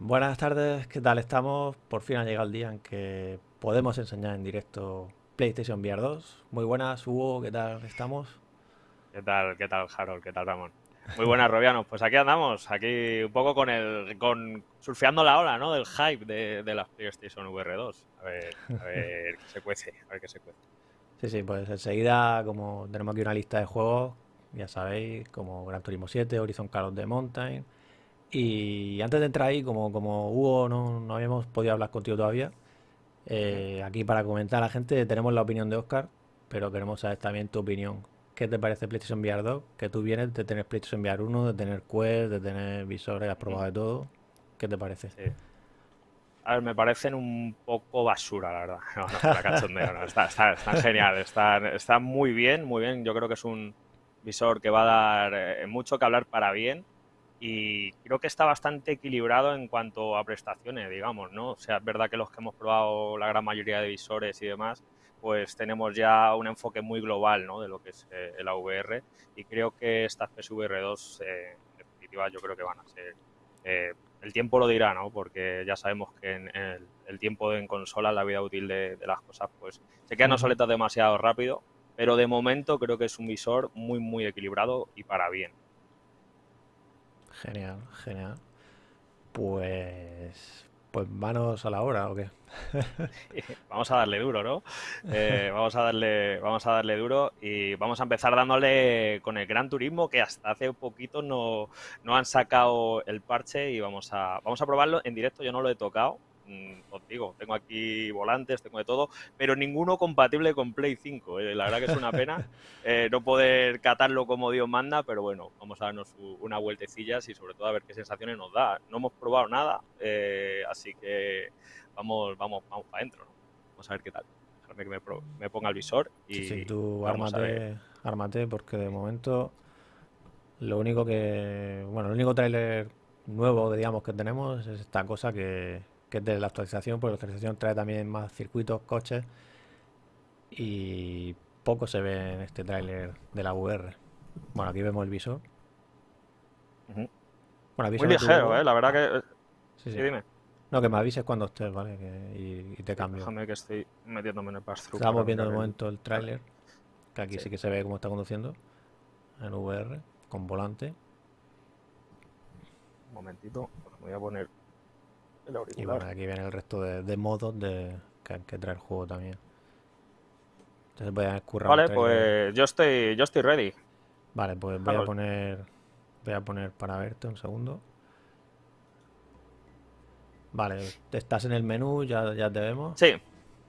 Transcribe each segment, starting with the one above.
Buenas tardes, ¿qué tal estamos? Por fin ha llegado el día en que podemos enseñar en directo PlayStation VR 2. Muy buenas, Hugo, ¿qué tal estamos? ¿Qué tal, qué tal, Harold? ¿Qué tal, Ramón? Muy buenas, Robianos. Pues aquí andamos, aquí un poco con el, con surfeando la ola, ¿no? Del hype de, de las PlayStation VR 2. A ver, a ver qué se cuece, a ver qué se cuece. Sí, sí, pues enseguida, como tenemos aquí una lista de juegos, ya sabéis, como Gran Turismo 7, Horizon Call of the Mountain. Y antes de entrar ahí, como, como Hugo no, no habíamos podido hablar contigo todavía, eh, aquí para comentar a la gente tenemos la opinión de Oscar, pero queremos saber también tu opinión. ¿Qué te parece PlayStation VR 2? Que tú vienes de tener PlayStation VR 1, de tener Quest, de tener visores, has probado de todo. ¿Qué te parece? Sí. A ver, me parecen un poco basura, la verdad. No, no, para cachondeo, no. Está, está, están genial, están, están muy bien, muy bien. Yo creo que es un visor que va a dar eh, mucho que hablar para bien y creo que está bastante equilibrado en cuanto a prestaciones, digamos, ¿no? O sea, es verdad que los que hemos probado la gran mayoría de visores y demás, pues tenemos ya un enfoque muy global, ¿no? De lo que es eh, el AVR y creo que estas PSVR 2, eh, en definitiva, yo creo que van a ser... Eh, el tiempo lo dirá, ¿no? Porque ya sabemos que en el, el tiempo en consola, la vida útil de, de las cosas, pues se quedan obsoletas demasiado rápido, pero de momento creo que es un visor muy, muy equilibrado y para bien. Genial, genial. Pues, pues manos a la hora, ¿o qué? vamos a darle duro, ¿no? Eh, vamos a darle, vamos a darle duro y vamos a empezar dándole con el Gran Turismo que hasta hace poquito no, no han sacado el parche y vamos a, vamos a probarlo en directo. Yo no lo he tocado, os digo, tengo aquí volantes, tengo de todo, pero ninguno compatible con Play 5. eh. La verdad que es una pena eh, no poder catarlo como Dios manda, pero bueno, vamos a darnos una vueltecilla y sobre todo a ver qué sensaciones nos da. No hemos probado nada, eh, así que vamos, vamos, vamos para adentro, ¿no? Vamos a ver qué tal. Déjame que me, pro- me ponga el visor y Sí, sí, tú vamos a ver. ármate, ármate, porque de momento lo único que, bueno, el único tráiler nuevo, digamos, que tenemos es esta cosa que, que es de la actualización, porque la actualización trae también más circuitos, coches y poco se ve en este tráiler de la VR. Bueno, aquí vemos el visor. Bueno, Muy ligero. ¿eh? La verdad que... Sí, Sí, sí. dime. No, que me avises cuando estés, ¿vale? Que- y, y te cambio. Déjame que estoy metiéndome en el pass-through Estamos viendo de momento el tráiler, que aquí Sí. sí que se ve cómo está conduciendo en VR, con volante. Un momentito, me voy a poner el Y bueno, aquí viene el resto de, de modos de, que, que trae el juego también. Entonces voy a escurrar un Vale, pues yo estoy, yo estoy ready. Vale, pues voy a poner. Voy a poner para verte un segundo. Vale, estás en el menú, ya, ya te vemos. Sí,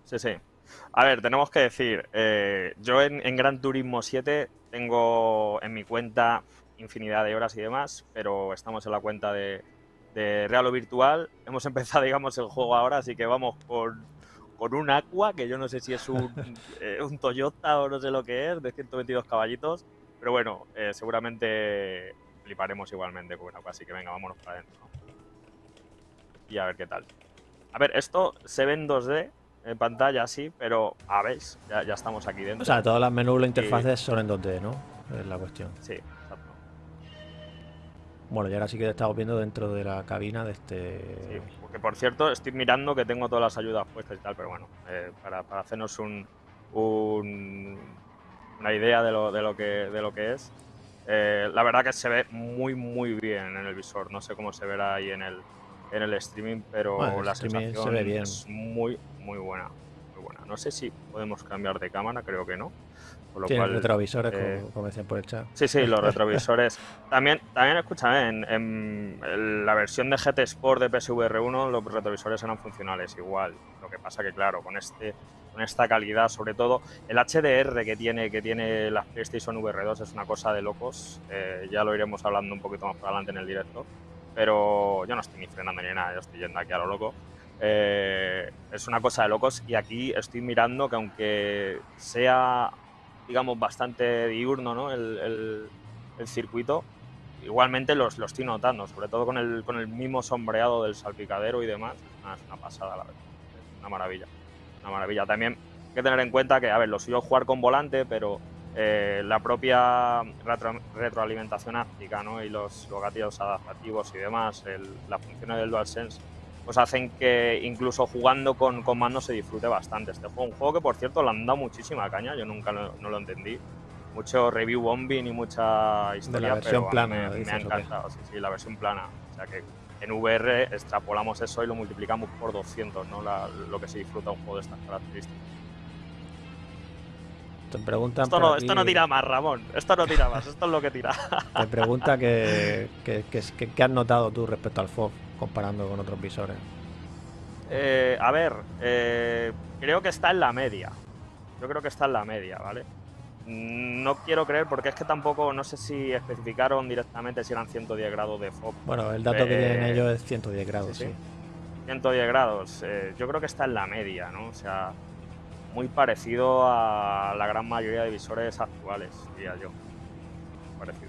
sí, sí. A ver, tenemos que decir, eh, yo en, en Gran Turismo 7 tengo en mi cuenta infinidad de horas y demás, pero estamos en la cuenta de, de Real o Virtual. Hemos empezado, digamos, el juego ahora, así que vamos con, con un Aqua, que yo no sé si es un, eh, un Toyota o no sé lo que es, de 122 caballitos, pero bueno, eh, seguramente fliparemos igualmente con un Aqua, así que venga, vámonos para adentro. Y a ver qué tal. A ver, esto se ve en 2D en pantalla, sí, pero a ver, ya, ya estamos aquí dentro. O sea, todas las menús, las interfaces son en 2D, ¿no? Es la cuestión. Sí. Bueno, y ahora sí que estamos viendo dentro de la cabina de este. Sí, porque por cierto, estoy mirando que tengo todas las ayudas puestas y tal, pero bueno, eh, para, para hacernos un, un- una idea de lo, de lo que, de lo que es, eh, la verdad que se ve muy, muy bien en el visor. No sé cómo se verá ahí en el, en el streaming, pero Bueno, la streaming se sensación ve bien. es muy, muy buena. Muy buena. No sé si podemos cambiar de cámara, creo que no. Por lo cual, retrovisores, eh, como, decían por el chat. Sí, sí, los retrovisores. También, también escúchame, en, en la versión de GT Sport de PSVR 1 los retrovisores eran funcionales igual. Lo que pasa que, claro, con este con esta calidad, sobre todo el HDR que tiene, que tiene la PlayStation VR 2 es una cosa de locos. Eh, ya lo iremos hablando un poquito más para adelante en el directo. Pero yo no estoy ni frenando ni nada, yo estoy yendo aquí a lo loco. Eh, es una cosa de locos y aquí estoy mirando que aunque sea, digamos, bastante diurno ¿no? el, el- el circuito, igualmente los, lo estoy notando, sobre todo con el, con el mismo sombreado del salpicadero y demás. Una, es una pasada, la verdad. Es una maravilla. Una maravilla. También hay que tener en cuenta que, a ver, lo suyo es jugar con volante, pero eh, la propia retroalimentación áptica ¿no? y los, gatillos adaptativos y demás, las funciones del DualSense, pues hacen que incluso jugando con, con mando se disfrute bastante este juego. Un juego que, por cierto, le han dado muchísima caña, yo nunca no lo entendí. Mucho review bombing y mucha historia, la versión pero plana, me, ha encantado. Sí, sí, la versión plana. O sea que en VR extrapolamos eso y lo multiplicamos por 200, ¿no? lo que se disfruta un juego de estas características. Te preguntan esto, no, esto no tira más, Ramón. Esto no tira más. Esto es lo que tira. Te pregunta que, que, has notado tú respecto al FOV comparando con otros visores. Eh, a ver, eh, creo que está en la media. Yo creo que está en la media, ¿vale? No quiero creer porque es que tampoco, no sé si especificaron directamente si eran 110 grados de FOV. Bueno, el dato que tienen eh, ellos es 110 grados, sí. 110 grados. yo creo que está en la media, ¿no? O sea, muy parecido a la gran mayoría de visores actuales, diría yo. Parecido.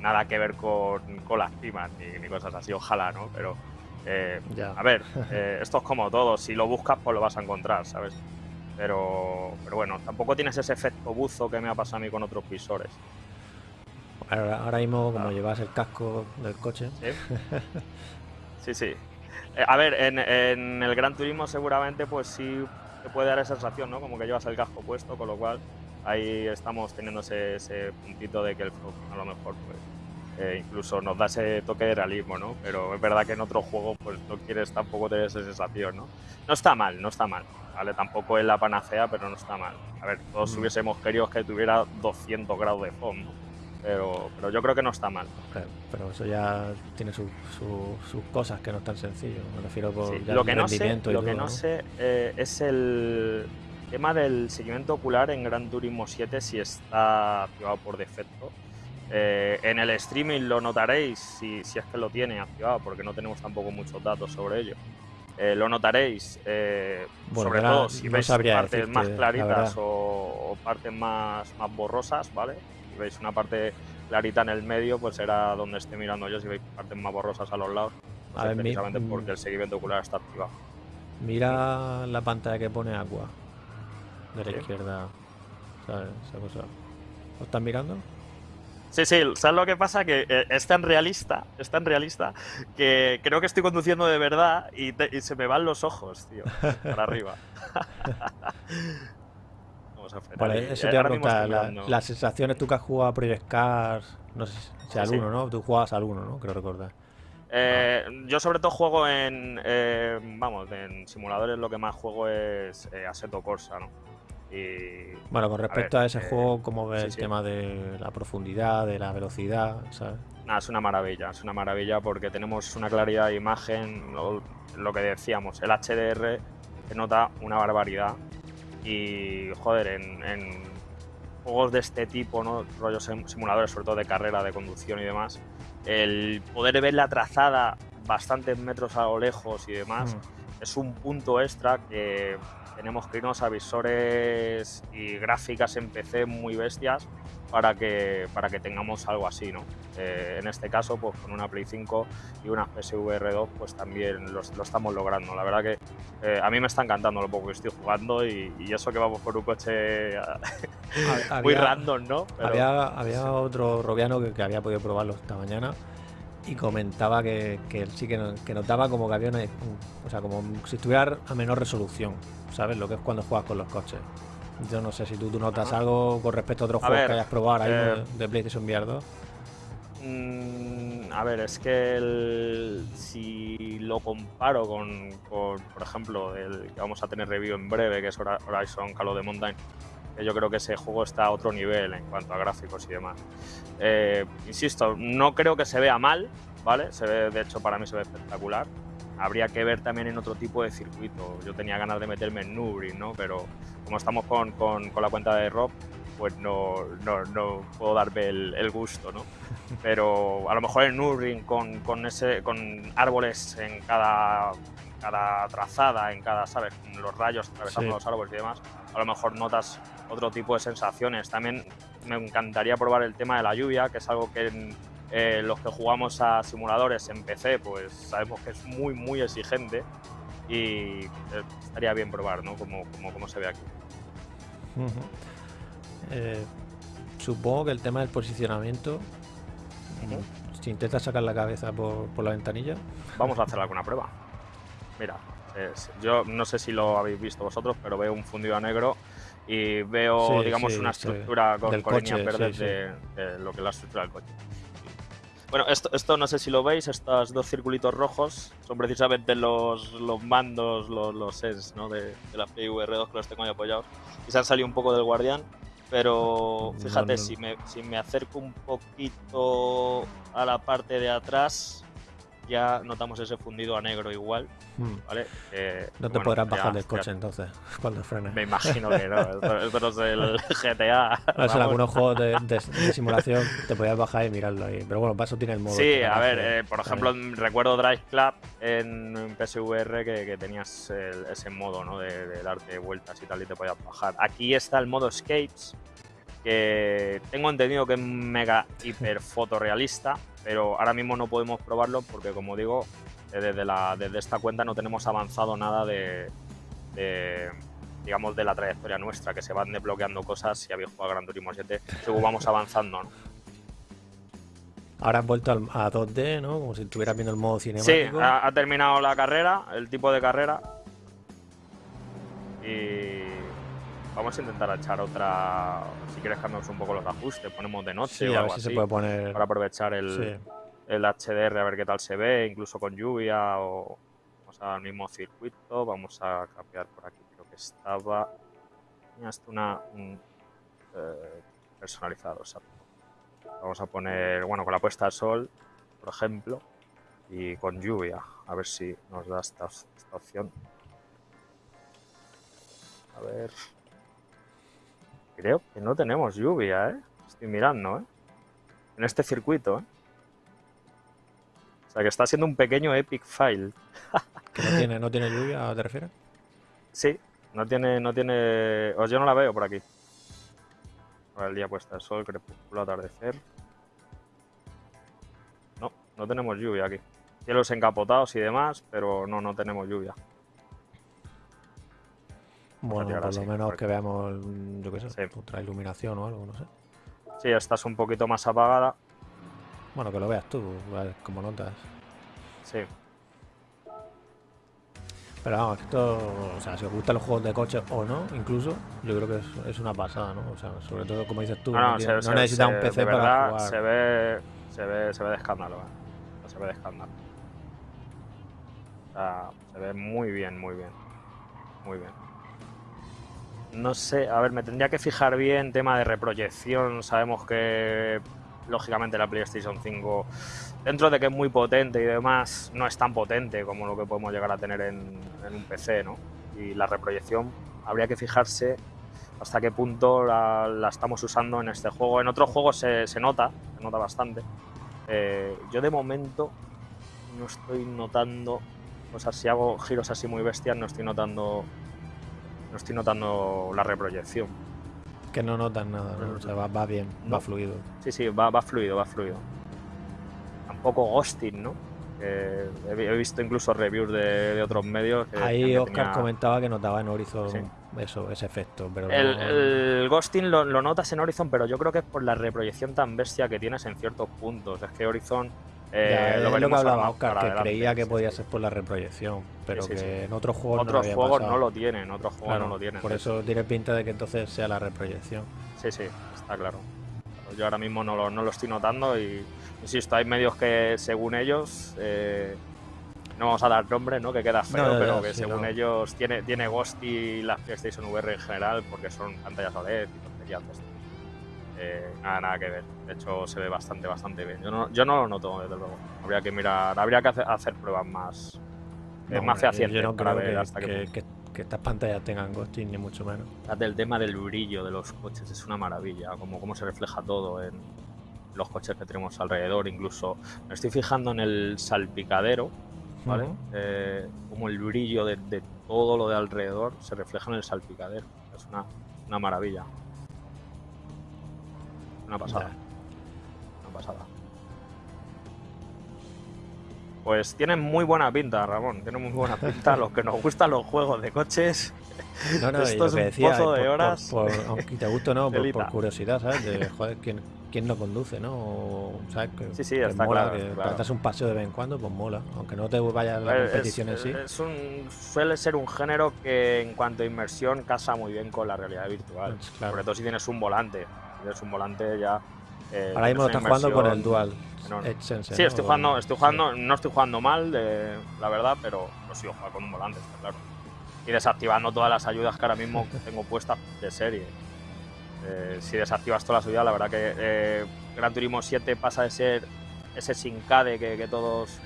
Nada que ver con, con las primas ni, cosas así, ojalá, ¿no? Pero, eh, a ver, eh, esto es como todo, si lo buscas, pues lo vas a encontrar, ¿sabes? Pero, pero bueno, tampoco tienes ese efecto buzo que me ha pasado a mí con otros visores. Ahora, mismo, como llevas el casco del coche. Sí, sí. Eh, a ver, en, en el Gran Turismo seguramente pues sí puede dar esa sensación, ¿no? Como que llevas el casco puesto, con lo cual ahí estamos teniendo ese, puntito de que el a lo mejor pues, eh, incluso nos da ese toque de realismo, ¿no? Pero es verdad que en otro juego pues no quieres tampoco tener esa sensación, ¿no? No está mal, no está mal, ¿vale? Tampoco es la panacea, pero no está mal. A ver, todos mm. hubiésemos querido que tuviera 200 grados de fondo, pero, pero yo creo que no está mal. pero eso ya tiene sus cosas que no es tan sencillo. Me refiero por lo que no sé, Lo que no, sé eh, es el tema del seguimiento ocular en Gran Turismo 7 si está activado por defecto. Eh, en el streaming lo notaréis si, si, es que lo tiene activado, porque no tenemos tampoco muchos datos sobre ello. Eh, lo notaréis, sobre todo si veis partes más claritas o, partes más, más borrosas, ¿vale? veis una parte clarita en el medio, pues será donde esté mirando yo. Si veis partes más borrosas a los lados, pues precisamente porque el seguimiento ocular está activado. Mira la pantalla que pone agua de la izquierda. ¿Sabes? Esa cosa. ¿Lo estás mirando? Sí, sí, ¿sabes lo que pasa? Que eh, es tan realista, es tan realista, que creo que estoy conduciendo de verdad y, y se me van los ojos, tío, para arriba. eso te a las sensaciones, tú que has jugado a Project Cars, no sé si al uno, ¿no? Tú jugabas al uno, ¿no? Creo recordar. Eh, yo sobre todo juego en, eh, vamos, en simuladores lo que más juego es eh, Assetto Corsa, ¿no? Y, bueno, con respecto a, ese juego, ¿cómo ves el tema de la profundidad, de la velocidad? ¿sabes? es una maravilla, es una maravilla porque tenemos una claridad de imagen, lo, lo que decíamos, el HDR se nota una barbaridad y, joder, en, juegos de este tipo, ¿no? rollos simuladores, sobre todo de carrera, de conducción y demás, el poder ver la trazada bastantes metros a lo lejos y demás mm. es un punto extra que tenemos que irnos a visores y gráficas en PC muy bestias para que, para que tengamos algo así, ¿no? Eh, en este caso, pues con una Play 5 y una PSVR 2, pues también lo, estamos logrando. La verdad que eh, a mí me está encantando lo poco que estoy jugando y, eso que vamos por un coche muy random, ¿no? Había, había, otro robiano que, había podido probarlo esta mañana y comentaba que, que sí que, que, notaba como que había una, o sea, como si estuviera a menor resolución, ¿sabes? Lo que es cuando juegas con los coches. Yo no sé si tú, notas algo con respecto a otros juegos que hayas probado ahí eh, de PlayStation VR 2. Mm, a ver, es que si lo comparo con, por ejemplo, el que vamos a tener review en breve, que es Horizon Call of the Mountain, yo creo que ese juego está a otro nivel en cuanto a gráficos y demás. Eh, insisto, no creo que se vea mal, ¿vale? Se ve, de hecho, para mí se ve espectacular habría que ver también en otro tipo de circuito. Yo tenía ganas de meterme en Nürburgring, ¿no? Pero como estamos con, con, con la cuenta de Rob, pues no, no, no puedo darme el, gusto, ¿no? Pero a lo mejor en Nürburgring con, con, ese, con árboles en cada, cada trazada, en cada, ¿sabes? Los rayos atravesando los árboles y demás, a lo mejor notas otro tipo de sensaciones. También me encantaría probar el tema de la lluvia, que es algo que en, eh, los que jugamos a simuladores en PC, pues sabemos que es muy, muy exigente y eh, estaría bien probar, ¿no? Como, como, como se ve aquí. Eh, supongo que el tema del posicionamiento, mm, si intentas sacar la cabeza por, por la ventanilla, Vamos a hacer alguna prueba. Mira, es- yo no sé si lo habéis visto vosotros, pero veo un fundido a negro y veo, Sí, digamos, sí, una sí. estructura con, Del con líneas coche, verdes sí, sí. De, de lo que es la estructura del coche. Bueno, esto, esto no sé si lo veis, estos dos circulitos rojos son precisamente los, los mandos, los, los sens ¿no? de, de la PIVR2 que los tengo ahí apoyados. Y se han salido un poco del guardián, pero No, fíjate, no. Si, me, si me acerco un poquito a la parte de atrás, ya notamos ese fundido a negro igual, mm, ¿vale? Eh, no te bueno, podrás ya- bajar del ya- coche entonces cuando frenes. Me imagino que no, esto, esto no es el GTA. Ver, en algunos juegos de, de- de simulación te podías bajar y mirarlo ahí. Pero bueno, para eso tiene el modo. Sí, este, a ver, eh, por ejemplo, recuerdo Drive Club en, en PSVR que, que tenías el- ese modo, ¿no? De, de darte vueltas y tal y te podías bajar. Aquí está el modo Escapes, que tengo entendido que es mega hiper fotorrealista, pero ahora mismo no podemos probarlo porque, como digo, eh, desde, la, desde esta cuenta no tenemos avanzado nada de, de, digamos, de la trayectoria nuestra, que se van desbloqueando cosas si habéis jugado a Gran Turismo 7, según vamos avanzando, ¿no? Ahora has vuelto a 2D, ¿no? Como si estuvieras viendo el modo Sí, cinemático. ha, ha terminado la carrera, el tipo de carrera. Y vamos a intentar echar otra. Si quieres cambiamos un poco los ajustes, ponemos de noche Sí, o a ver si así. se puede poner. Para aprovechar el, Sí. el HDR a ver qué tal se ve, incluso con lluvia o vamos al mismo circuito. Vamos a cambiar por aquí, creo que estaba. Tenía hasta una. un, eh, personalizado, exacto. Vamos a poner, bueno, con la puesta de sol, por ejemplo, y con lluvia, a ver si nos da esta, esta opción. A ver. Creo que no tenemos lluvia, ¿eh? Estoy mirando, ¿eh? En este circuito, ¿eh? O sea que está siendo un pequeño epic file. Que no tiene, no tiene lluvia, ¿te refieres? Sí, no tiene, no tiene. O yo no la veo por aquí. Ahora el día puesta de sol, crepúsculo, atardecer. No, no tenemos lluvia aquí. Cielos encapotados y demás, pero no, no tenemos lluvia. Bueno, por así, lo menos porque- que veamos, mm, yo qué sé, Sí. otra iluminación o algo, no sé. Sí, estás un poquito más apagada. Bueno, que lo veas tú, cómo notas. Sí, Pero vamos, esto, o sea, si os gustan los juegos de coches o no, incluso, yo creo que es, es una pasada, ¿no? O sea, sobre todo como dices tú, no, no, no, tiene- se, no se- necesitas se- un PC para jugar. Se ve, se ve, se ve de escándalo, ¿eh? Se ve de escándalo. O sea, se ve muy bien, muy bien. Muy bien. No sé, a ver, me tendría que fijar bien tema de reproyección. Sabemos que, lógicamente, la PlayStation 5, dentro de que es muy potente y demás, no es tan potente como lo que podemos llegar a tener en, un PC, ¿no? Y la reproyección, habría que fijarse hasta qué punto la, la estamos usando en este juego. En otros juegos se, se nota, se nota bastante. Eh, yo de momento no estoy notando, o sea, si hago giros así muy bestias, no estoy notando, no estoy notando la reproyección. Que no notas nada, ¿no? O sea, va, va bien, No. va fluido. Sí, sí, va, va fluido, va fluido. Tampoco ghosting, ¿no? He, vi- he visto incluso reviews de, de otros medios. que Ahí Oscar tenía- comentaba que notaba en Horizon Sí. eso, ese efecto, pero El, no- el ghosting lo, lo notas en Horizon, pero yo creo que es por la reproyección tan bestia que tienes en ciertos puntos. Es que Horizon eh, Ya, es lo lo que hablaba Oscar, que adelante, creía que sí, podía sí. ser por la reproyección, pero sí, que en otros juegos no Otros había juegos pasado. no lo tienen, otros juegos Claro, no lo tienen. Por eso tiene pinta de que entonces sea la reproyección. Sí, sí, está claro. Yo ahora mismo no lo, no lo estoy notando y insisto, hay medios que según ellos, eh, no vamos a dar nombre, ¿no? que queda feo, No, ya, pero que según no. ellos tiene, tiene Ghost y las PlayStation VR en general porque son pantallas OLED y tonterías de estas. Eh, nada, nada que ver. De hecho, se ve bastante, bastante bien. Yo no, yo no lo noto, desde luego. Habría que mirar, habría que hacer, hacer pruebas más, No, más fehacientes Yo no para creo ver que, hasta que- punto. que- que estas pantallas tengan ghosting, ni mucho menos. El tema del brillo de los coches es una maravilla, como cómo se refleja todo en los coches que tenemos alrededor. Incluso me estoy fijando en el salpicadero, ¿vale? Ujú. Eh, como el brillo de, de todo lo de alrededor se refleja en el salpicadero. Es una, una maravilla. Una pasada. Una pasada. Pues tienen muy buena pinta, Ramón. Tienen muy buena pinta. los que nos gustan los juegos de coches. No, no, Esto es un decía, pozo de por- horas. por- aunque te guste o no, por, curiosidad, ¿sabes? De, joder, ¿quién, quién no conduce, no? O, ¿sabes? Que, Sí, sí, está mola, claro, que para claro. un paseo de vez en cuando, pues mola. Aunque no te vayas a la Es- competición en sí. es un, suele ser un género que en cuanto a inmersión casa muy bien con la realidad virtual. Pues, claro. Sobre todo si tienes un volante. Tienes un volante ya. eh, Ahora mismo tienes estás jugando con el Dual. Edge Sí, ¿no? estoy jugando, estoy jugando, no estoy jugando mal, de- la verdad, pero lo sigo jugando con un volante, está claro. Y desactivando todas las ayudas que ahora mismo tengo puestas de serie. Eh, si desactivas todas las ayudas, la verdad que eh, Gran Turismo 7 pasa de ser ese sincade que, que todos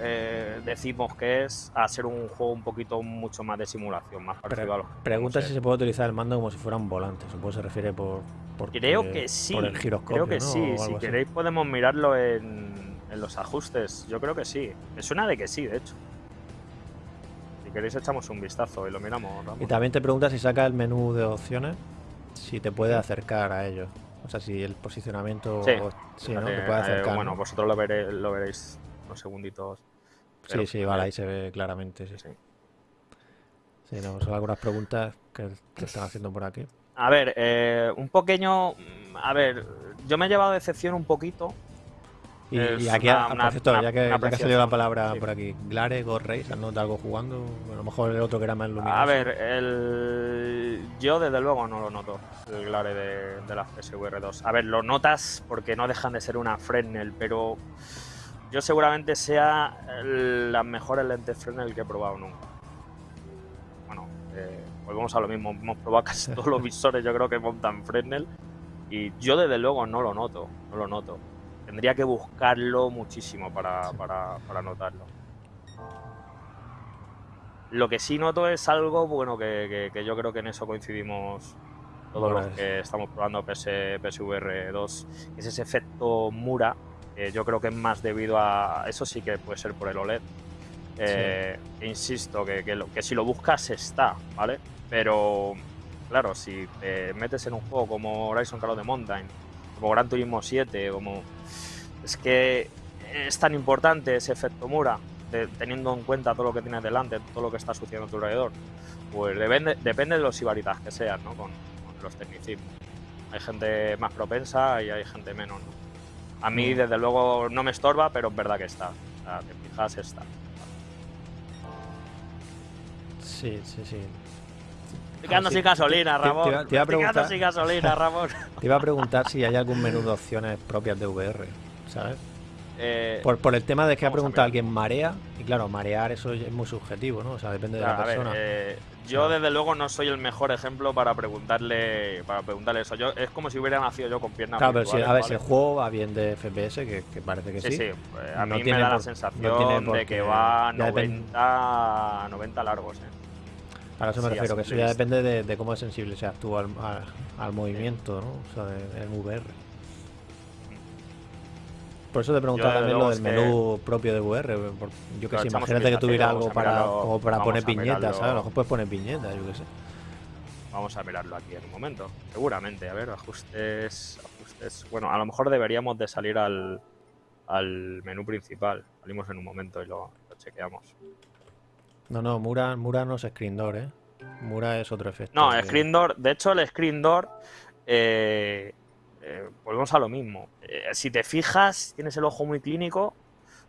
eh, decimos que es a ser un juego un poquito mucho más de simulación, más parecido Pre- a los Pregunta si se puede utilizar el mando como si fuera un volante. Supongo que se refiere por. por Creo que sí. Por el giroscopio. creo que ¿no? sí. Si así. queréis podemos mirarlo en, en los ajustes. Yo creo que sí. Me suena de que sí, de hecho. Si queréis echamos un vistazo y lo miramos. Ramón. Y también te pregunta si saca el menú de opciones, si te puede acercar a ellos. O sea, si el posicionamiento. Sí. o- sí, ¿no? Fíjate, Te puede eh, acercar. bueno, ¿no? vosotros lo, veré- lo veréis unos segunditos. Pero- sí, sí, vale, ahí se ve claramente. Sí, Sí. Sí, no, son algunas preguntas que te están haciendo por aquí. A ver, eh, un pequeño. A ver, yo me he llevado decepción un poquito. Y, y aquí, una- una- por cierto, una- ya que, ya que ha salido la palabra sí. por aquí, Glare, Go Race, ¿has notado algo jugando? A lo mejor el otro que era más luminoso. A ver, el... yo desde luego no lo noto, el glare de, de las PSVR 2. A ver, lo notas porque no dejan de ser una Fresnel, pero yo seguramente sea las mejores lentes Fresnel que he probado nunca. Bueno, eh, volvemos a lo mismo, hemos probado casi todos los visores, yo creo que montan Fresnel, y yo desde luego no lo noto, no lo noto. Tendría que buscarlo muchísimo para, para, para notarlo. Lo que sí noto es algo, bueno, que, que- que yo creo que en eso coincidimos todos Bueno, los es- que estamos probando PS, PSVR 2, que es ese efecto Mura, que yo creo que es más debido a... Eso sí que puede ser por el OLED. Eh, Insisto, que, que si lo buscas está, ¿vale? Pero, claro, si te metes en un juego como Horizon Call of the Mountain, como Gran Turismo 7, como... Es que es tan importante ese efecto Mura, teniendo en cuenta todo lo que tienes delante, todo lo que está sucediendo a tu alrededor. Pues depende, depende de los ibaritas que seas, ¿no? Con, con los tecnicismos. Hay gente más propensa y hay gente menos, ¿no? A mí, Mm. desde luego, no me estorba, pero es verdad que está. O sea, te fijas, está. Sí, sí, sí. Estoy quedando Ah, sí. sin gasolina, te- Ramón. te te iba a Estoy preguntar- sin gasolina, Ramón. Te iba a preguntar si hay algún menú de opciones propias de VR, ¿sabes? Eh, Por, por el tema de que ha a preguntado alguien marea, y claro, marear eso es muy subjetivo, ¿no? O sea, depende de la ver, persona. eh, yo desde luego no soy el mejor ejemplo para preguntarle para preguntarle eso. Yo, es como si hubiera nacido yo con piernas claro, pero si, a ver, ¿vale? si el juego va bien de FPS, que, que parece que Sí, sí. sí, pues, a no mí me da la por- sensación no de que va ya depende- 90, 90 largos, ¿eh? A eso me sí, refiero, que eso ya depende de, de cómo es sensible seas tú al, al- al movimiento, ¿no? O sea, de- en VR. Por eso te preguntaba también lo del que- menú propio de VR. yo que sé, imagínate que tuviera algo para, como para poner viñetas, mirarlo. ¿sabes? A lo mejor puedes poner viñetas, yo qué sé. Vamos a mirarlo aquí en un momento. Seguramente, a ver, ajustes, ajustes. Bueno, a lo mejor deberíamos de salir al, al menú principal. Salimos en un momento y lo, lo chequeamos. No, no, Mura, Mura no es screen door, ¿eh? Mura es otro efecto. No, que- Screen Door, de hecho el Screen Door, eh, eh, volvemos a lo mismo. Eh, si te fijas, tienes el ojo muy clínico,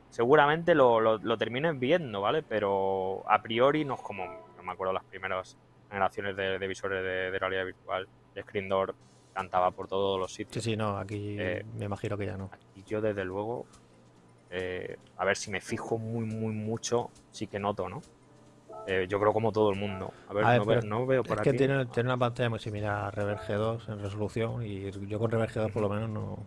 seguramente lo, lo, lo termines viendo, ¿vale? Pero a priori no es como, no me acuerdo las primeras generaciones de, de visores de, de realidad virtual. El Screen Door cantaba por todos los Sí, sitios. sí, no, aquí Eh, me imagino que ya no. Y yo desde luego, eh, a ver si me fijo muy, muy mucho, sí que noto, ¿no? Eh, yo creo como todo el mundo. A ver, A ver, no, veo, no veo Es por que aquí. tiene, tiene una pantalla muy similar a Rever G2 en resolución y yo con Rever G2 por lo menos no,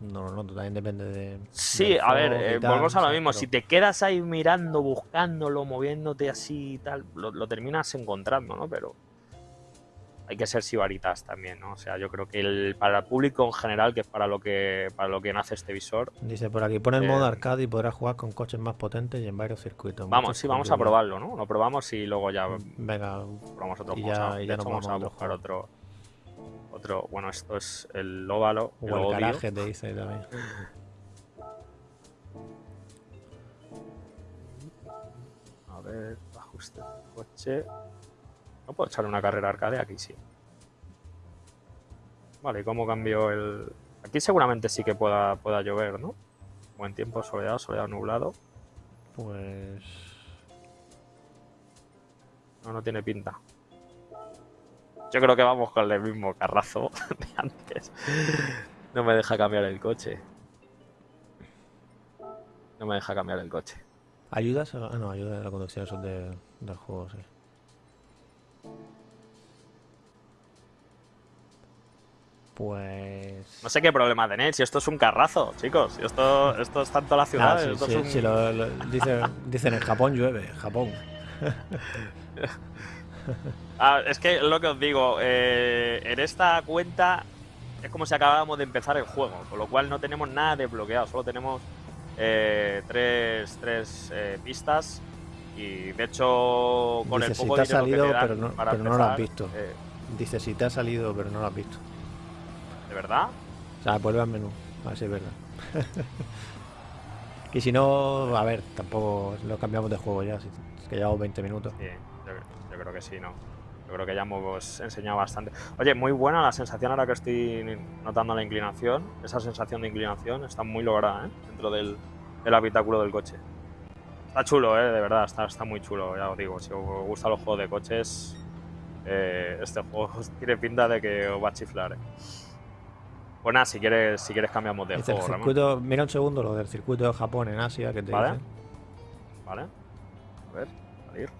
no lo noto, también depende de... Sí, a ver, eh, tal, volvemos a lo mismo. Pero- Si te quedas ahí mirando, buscándolo, moviéndote así y tal, lo, lo terminas encontrando, ¿no? Pero hay que ser sibaritas también, ¿no? O sea, yo creo que el, para el público en general, que es para lo que para lo que nace este visor, Dice por aquí, pon el modo Eh, arcade y podrás jugar con coches más potentes y en varios circuitos. vamos, sí, vamos a probarlo, ¿no? Lo probamos y luego ya Venga, probamos otro y ya- y ya hecho, nos vamos vamos a otro buscar otro, otro. Bueno, esto es el óvalo, el o el odio. garaje te dice también. A ver, ajuste de coche. ¿No puedo echar una carrera arcade? Aquí sí. Vale, ¿y cómo cambio el...? Aquí seguramente sí que pueda, pueda llover, ¿no? Buen tiempo, soleado, soleado, nublado. Pues... No, no tiene pinta. Yo creo que vamos con el mismo carrazo de antes. No me deja cambiar el coche. No me deja cambiar el coche. ¿Ayudas? Ah, no, ayuda de la conducción, es de, del juego, sí. Pues... No sé qué problema tenéis, si esto es un carrazo, chicos. Si esto, esto es tanto la ciudad. Ah, sí, esto sí, es un- sí, lo- lo- dicen, dicen en Japón llueve, Japón. Ah, es que lo que os digo, eh, en esta cuenta es como si acabáramos de empezar el juego, con lo cual no tenemos nada desbloqueado, solo tenemos eh, tres, tres, eh, pistas y de hecho con Dice, el si poco te ha salido, pero no- pero no lo has visto. eh, Dice, si te ha salido, pero no lo has visto. ¿De verdad? O sea, vuelve al menú, a ver si es verdad. y si no, a ver, tampoco lo cambiamos de juego ya, si- es que llevamos 20 minutos. Sí, yo, yo creo que sí, ¿no? Yo creo que ya hemos enseñado bastante. Oye, muy buena la sensación ahora que estoy notando la inclinación. Esa sensación de inclinación está muy lograda, ¿eh? Dentro del, del habitáculo del coche. Está chulo, ¿eh? De verdad, está, está muy chulo, ya os digo. Si os gustan los juegos de coches, eh, este juego tiene pinta de que os va a chiflar, ¿eh? Pues nada, si quieres, si quieres cambiamos de juego, Ramón. circuito, mira un segundo lo del circuito de Japón en Asia que te Vale. ¿Vale? A ver, salir.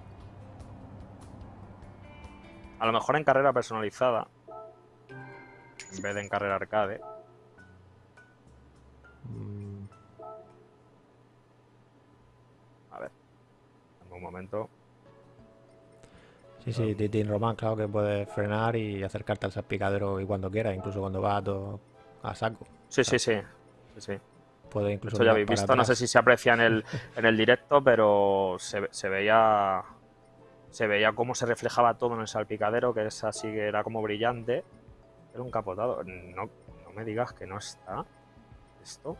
A lo mejor en carrera personalizada, en vez de en carrera arcade. Mm, A ver, en un momento. Sí, sí. Titi Román, claro que puedes frenar y acercarte al salpicadero y cuando quieras, incluso cuando vas a, todo- a saco. Sí, sí, sí. sí. Puedes incluso Esto ya habéis visto, no sé si se aprecia en el, en el directo, pero se, se veía. Se veía cómo se reflejaba todo en el salpicadero, que es así que era como brillante. Era un capotado. No, no me digas que no está. Esto.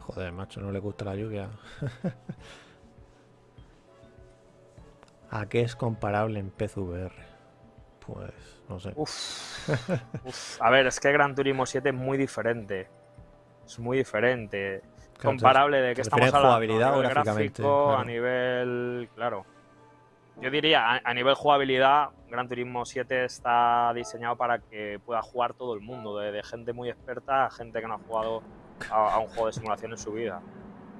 Joder, macho, no le gusta la lluvia. ¿A qué es comparable en PCVR? Pues no sé. Uf, uf. A ver, es que Gran Turismo 7 es muy diferente. Es muy diferente. Claro, Comparable de ¿te que estamos hablando. a nivel gráfico, Claro. a nivel. Claro. Yo diría, a, a nivel jugabilidad, Gran Turismo 7 está diseñado para que pueda jugar todo el mundo, de, de gente muy experta a gente que no ha jugado a, a un juego de simulación en su vida.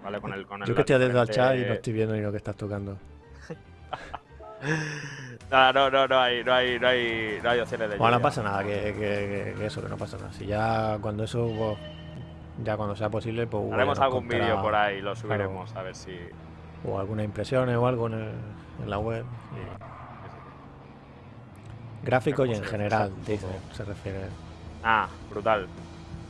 ¿Vale? Con el, con el, Yo que estoy atento al chat y no estoy viendo ni lo que estás tocando. No, no, no, no hay, no hay, no hay, no hay opciones de Bueno, no pasa nada, que, que- que- que eso, que no pasa nada. Si ya cuando eso, pues, ya cuando sea posible, pues Haremos algún contará- vídeo por ahí, lo subiremos a ver si. O algunas impresiones o algo en, el- en la web. Gráfico y en Vemos, general, dice, se refiere. Ah, brutal.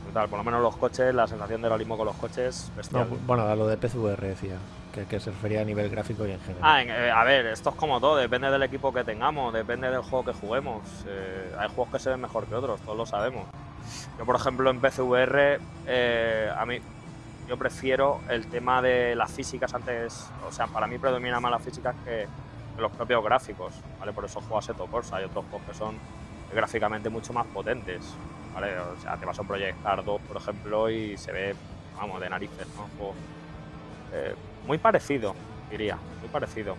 Brutal. Por lo menos los coches, la sensación de realismo con los coches, No, bueno, a lo de PCVR decía, que, se refería a nivel gráfico y en general. Ah, eh, a ver, esto es como todo, depende del equipo que tengamos, depende del juego que juguemos. Eh, hay juegos que se ven mejor que otros, todos lo sabemos. Yo, por ejemplo, en PCVR, eh, a mí, yo prefiero el tema de las físicas antes, o sea, para mí predomina más las físicas que, los propios gráficos, ¿vale? Por eso juego a Seto Corsa, hay otros juegos que son gráficamente mucho más potentes, ¿vale? O sea, te vas a un Project Cars 2, por ejemplo, y se ve, vamos, de narices, ¿no? Eh, muy parecido, diría, muy parecido.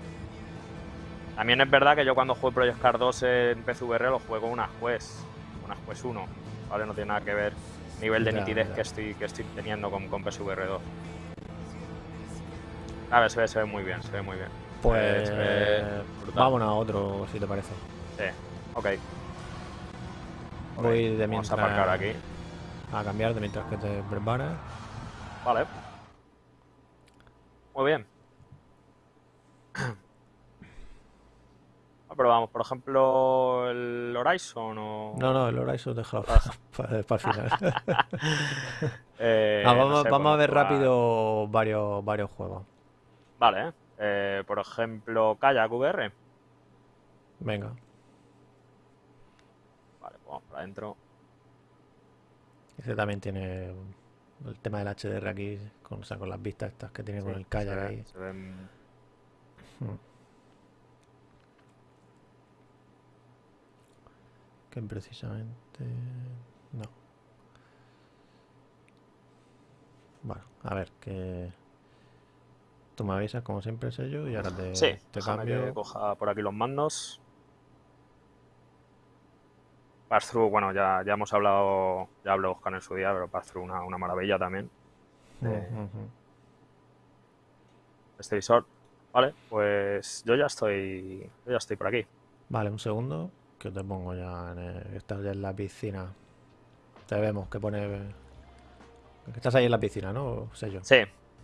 También es verdad que yo cuando jugué Project Cars 2 en PCVR lo juego unas Quest, unas Quest 1, ¿vale? No tiene nada que ver nivel de Ya, nitidez ya. que estoy, que estoy teniendo con, con PSVR 2. A ver, se ve, se ve muy bien, se ve muy bien. pues brutal. vámonos a otro, si te parece. Sí, ok. Voy de Vamos a mientras aparcar aquí. a cambiar de mientras que te preparas. Vale. Muy bien. Ah, Pero vamos, por ejemplo, el Horizon o... No, no, el Horizon déjalo para, para el final. Eh, Ah, no vamos, sé, vamos a ver rápido varios, varios juegos. Vale, eh, por ejemplo, Kayak VR. Venga. Vale, pues vamos para adentro. Ese también tiene el tema del HDR aquí, con, o sea, con las vistas estas que tiene con el kayak se ve- ahí. se ven- Hmm. Que precisamente... No. Bueno, a ver, que... Tú me avisas como siempre, sello, y ahora te, Sí, te déjame que cambio. coja por aquí los mandos. Pass-through, bueno, ya, ya hemos hablado, ya habló Oscar en su día, pero Pass-through una, una maravilla también. eh. Este visor. Vale, pues yo ya estoy, yo ya estoy por aquí. Vale, un segundo, que te pongo ya en el- estás ya en la piscina. Te vemos que pone... que Estás ahí en la piscina, ¿no? Sello. Sí,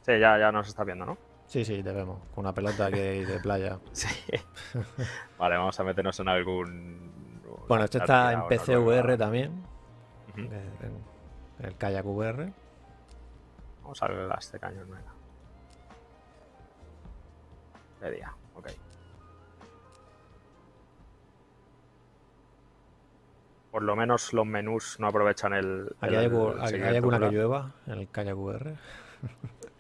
sí, ya, ya nos está viendo, ¿no? Sí, sí, te vemos. Con una pelota que de playa. Sí. Vale, vamos a meternos en algún. Bueno, una está en o una PC rueda. VR también. En, en el Kayak VR. Vamos a ver a este cañón, venga. De día, ok. Por lo menos los menús no aprovechan el. ¿Aquí el- hay, el hay- alguna que llueva en el Kayak VR?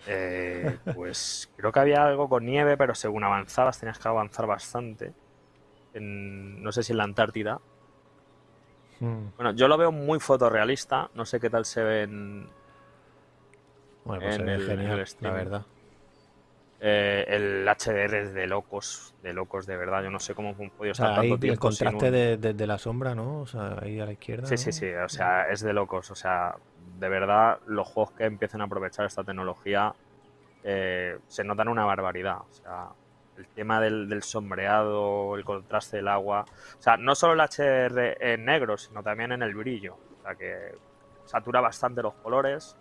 Eh, pues creo que había algo con nieve, pero según avanzabas tenías que avanzar bastante. En- no sé si en la Antártida. Hmm. Bueno, yo lo veo muy fotorrealista. No sé qué tal se ve en, Bueno, pues se En el- en el genial, la verdad. Eh, el HDR es de locos, de locos de verdad. Yo no sé cómo han podido O sea, estar tanto el tiempo sin contraste un- de, de- de la sombra, ¿no? O sea, ahí a la izquierda. Sí, ¿no? sí, sí. O sea, es de locos. O sea, de verdad, los juegos que empiecen a aprovechar esta tecnología eh, se notan una barbaridad. O sea, el tema del, del sombreado, el contraste del agua. O sea, no solo el HDR en negro, sino también en el brillo. O sea, que satura bastante los colores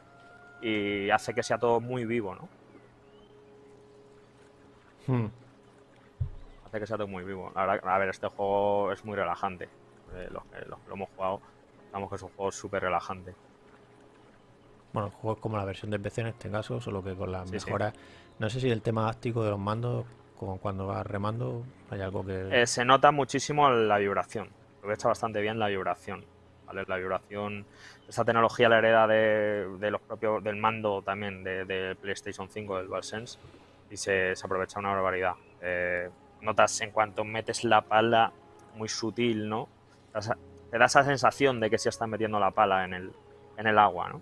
y hace que sea todo muy vivo, ¿no? Hmm. hace que sea todo muy vivo. La verdad, a ver, este juego es muy relajante. Eh, los, que, los que lo hemos jugado, sabemos que es un juego súper relajante. Bueno, el juego es como la versión de PC en este caso, solo que con las Sí, sí. mejoras. No sé si el tema áctico de los mandos, como cuando vas remando, hay algo que. Eh, se nota muchísimo la vibración. Aprovecha bastante bien la vibración. ¿vale? La vibración, esta tecnología la hereda de, de los propios, del mando también de, de PlayStation 5, del DualSense, y se, se aprovecha una barbaridad. Eh, notas en cuanto metes la pala muy sutil, ¿no? Te da esa- esa sensación de que se está metiendo la pala en el, en el agua, ¿no?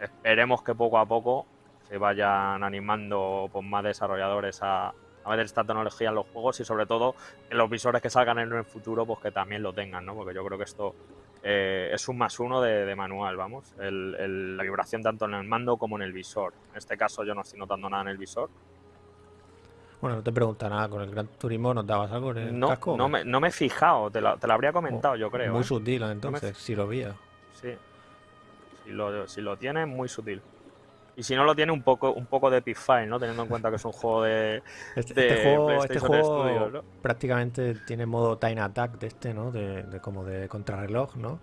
Esperemos que poco a poco se vayan animando pues, más desarrolladores a, a meter esta tecnología en los juegos y sobre todo en los visores que salgan en el futuro pues que también lo tengan, ¿no? Porque yo creo que esto eh, es un más uno de, de manual, vamos. El- el- la vibración tanto en el mando como en el visor. En este caso yo no estoy notando nada en el visor. Bueno, no te pregunta nada. Con el Gran Turismo nos dabas algo en el No, casco. no, me, no me he fijado, te lo, te lo habría comentado yo creo. Muy ¿eh? sutil, entonces, si lo veía. Sí. Si lo, si lo tiene, muy sutil. Y si no lo tiene, un poco, un poco de Epic ¿no? Teniendo en cuenta que es un juego de, Este, de este juego, este juego Studios, ¿no? prácticamente tiene modo time attack de este, ¿no? De, de como de contrarreloj, ¿no?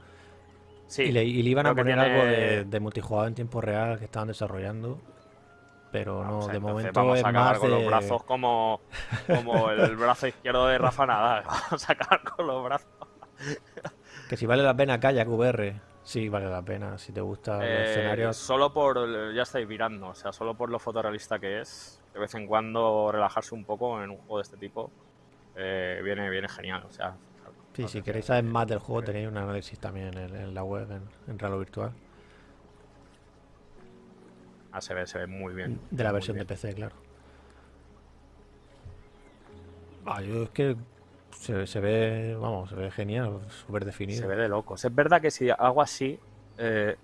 Sí, y, le, y le iban a poner algo de, de multijugador en tiempo real que estaban desarrollando. Pero Vamos, no, de momento vamos es a acabar más con de... los brazos como, como el brazo izquierdo de Rafa Nadal. Vamos a acabar con los brazos. Que si vale la pena Kayak VR, sí vale la pena. Si te gustan los Eh, escenarios, Solo por. Ya estáis mirando, o sea, solo por lo fotorrealista que es. De vez en cuando relajarse un poco en un juego de este tipo. eh, viene, viene genial. O sea, sí, no si queréis saber más del eh, juego tenéis un análisis también en, en la web, en, en Realo Virtual. ah, se ve, se ve muy bien. De la versión de. PC, claro. Ah, yo es que se, se ve, vamos, se ve genial, súper definido. Se ve de locos. Es verdad que si hago así, eh,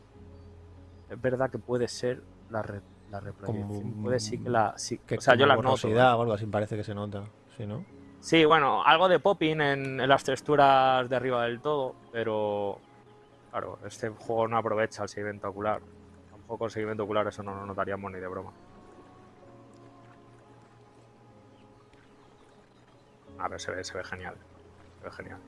es verdad que puede ser la, re- la reproyección. Puede sí que la. sí- que o sea, yo la noto. o algo así parece que se nota, ¿sí, no? Sí, bueno, algo de popping en, en las texturas de arriba del todo, pero. Claro, este juego no aprovecha el seguimiento ocular. Tampoco el seguimiento ocular, eso no lo notaríamos ni de broma. A ver, se ve, se ve genial. Se ve genial.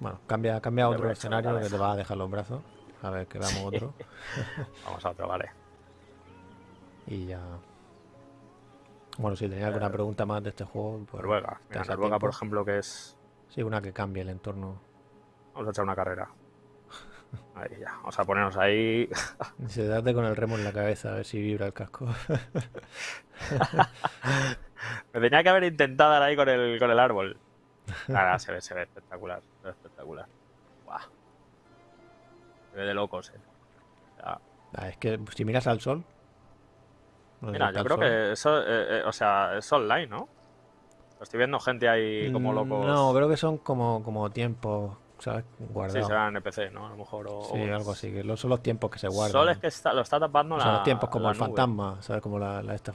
Bueno, cambia, cambia otro escenario que te va a dejar los brazos. A ver, que veamos otro. Vamos a otro, vale. Y ya. Bueno, si tenéis alguna pregunta más de este juego, pues. Noruega. Mira, Noruega, por ejemplo, que es. Sí, una que cambie el entorno. Vamos a echar una carrera. Ahí ya, vamos a ponernos ahí. Se date con el remo en la cabeza a ver si vibra el casco. Me tenía que haber intentado ahí con el, con el árbol. Ahora se ve, se ve espectacular. Se ve espectacular. Buah. Se ve de locos, eh. Ah, es que si miras al sol. Mira, yo creo sol- que eso, eh, eh, o sea, es online, ¿no? Estoy viendo gente ahí como Mm, locos. No, creo que son como, como tiempos, ¿sabes? Sí, Guardados. será NPC, ¿no? A lo mejor. O, Sí, o- algo así, que son los tiempos que se guardan. Sol es que está- lo está tapando O la. sea, los tiempos como la el nube. fantasma, ¿sabes? Como la, la esta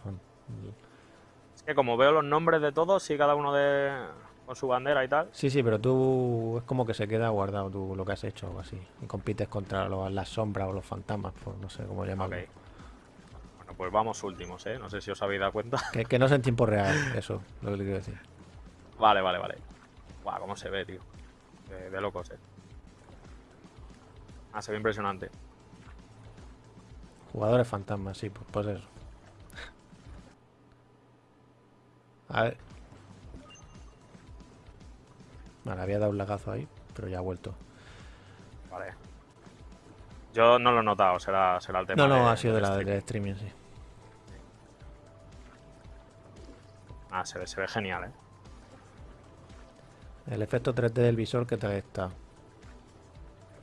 Es que como veo los nombres de todos y cada uno de con su bandera y tal. Sí, sí, pero tú es como que se queda guardado tú lo que has hecho o así. Y compites contra los- las sombras o los fantasmas, pues no sé cómo llamarlo. Ok. Bueno, pues vamos últimos, ¿eh? No sé si os habéis dado cuenta. Que, que no es en tiempo real, eso, lo que te quiero decir. Vale, vale, vale. Guau, cómo se ve, tío. De, de locos, eh. Ah, se ve impresionante. Jugadores fantasmas, sí, pues, pues eso. A ver. Vale, había dado un lagazo ahí, pero ya ha vuelto. Vale. Yo no lo he notado, será, será el tema. No, no, de- ha sido de la streaming. del streaming, sí. Ah, se ve, se ve genial, eh. El efecto 3D del visor, ¿qué tal está?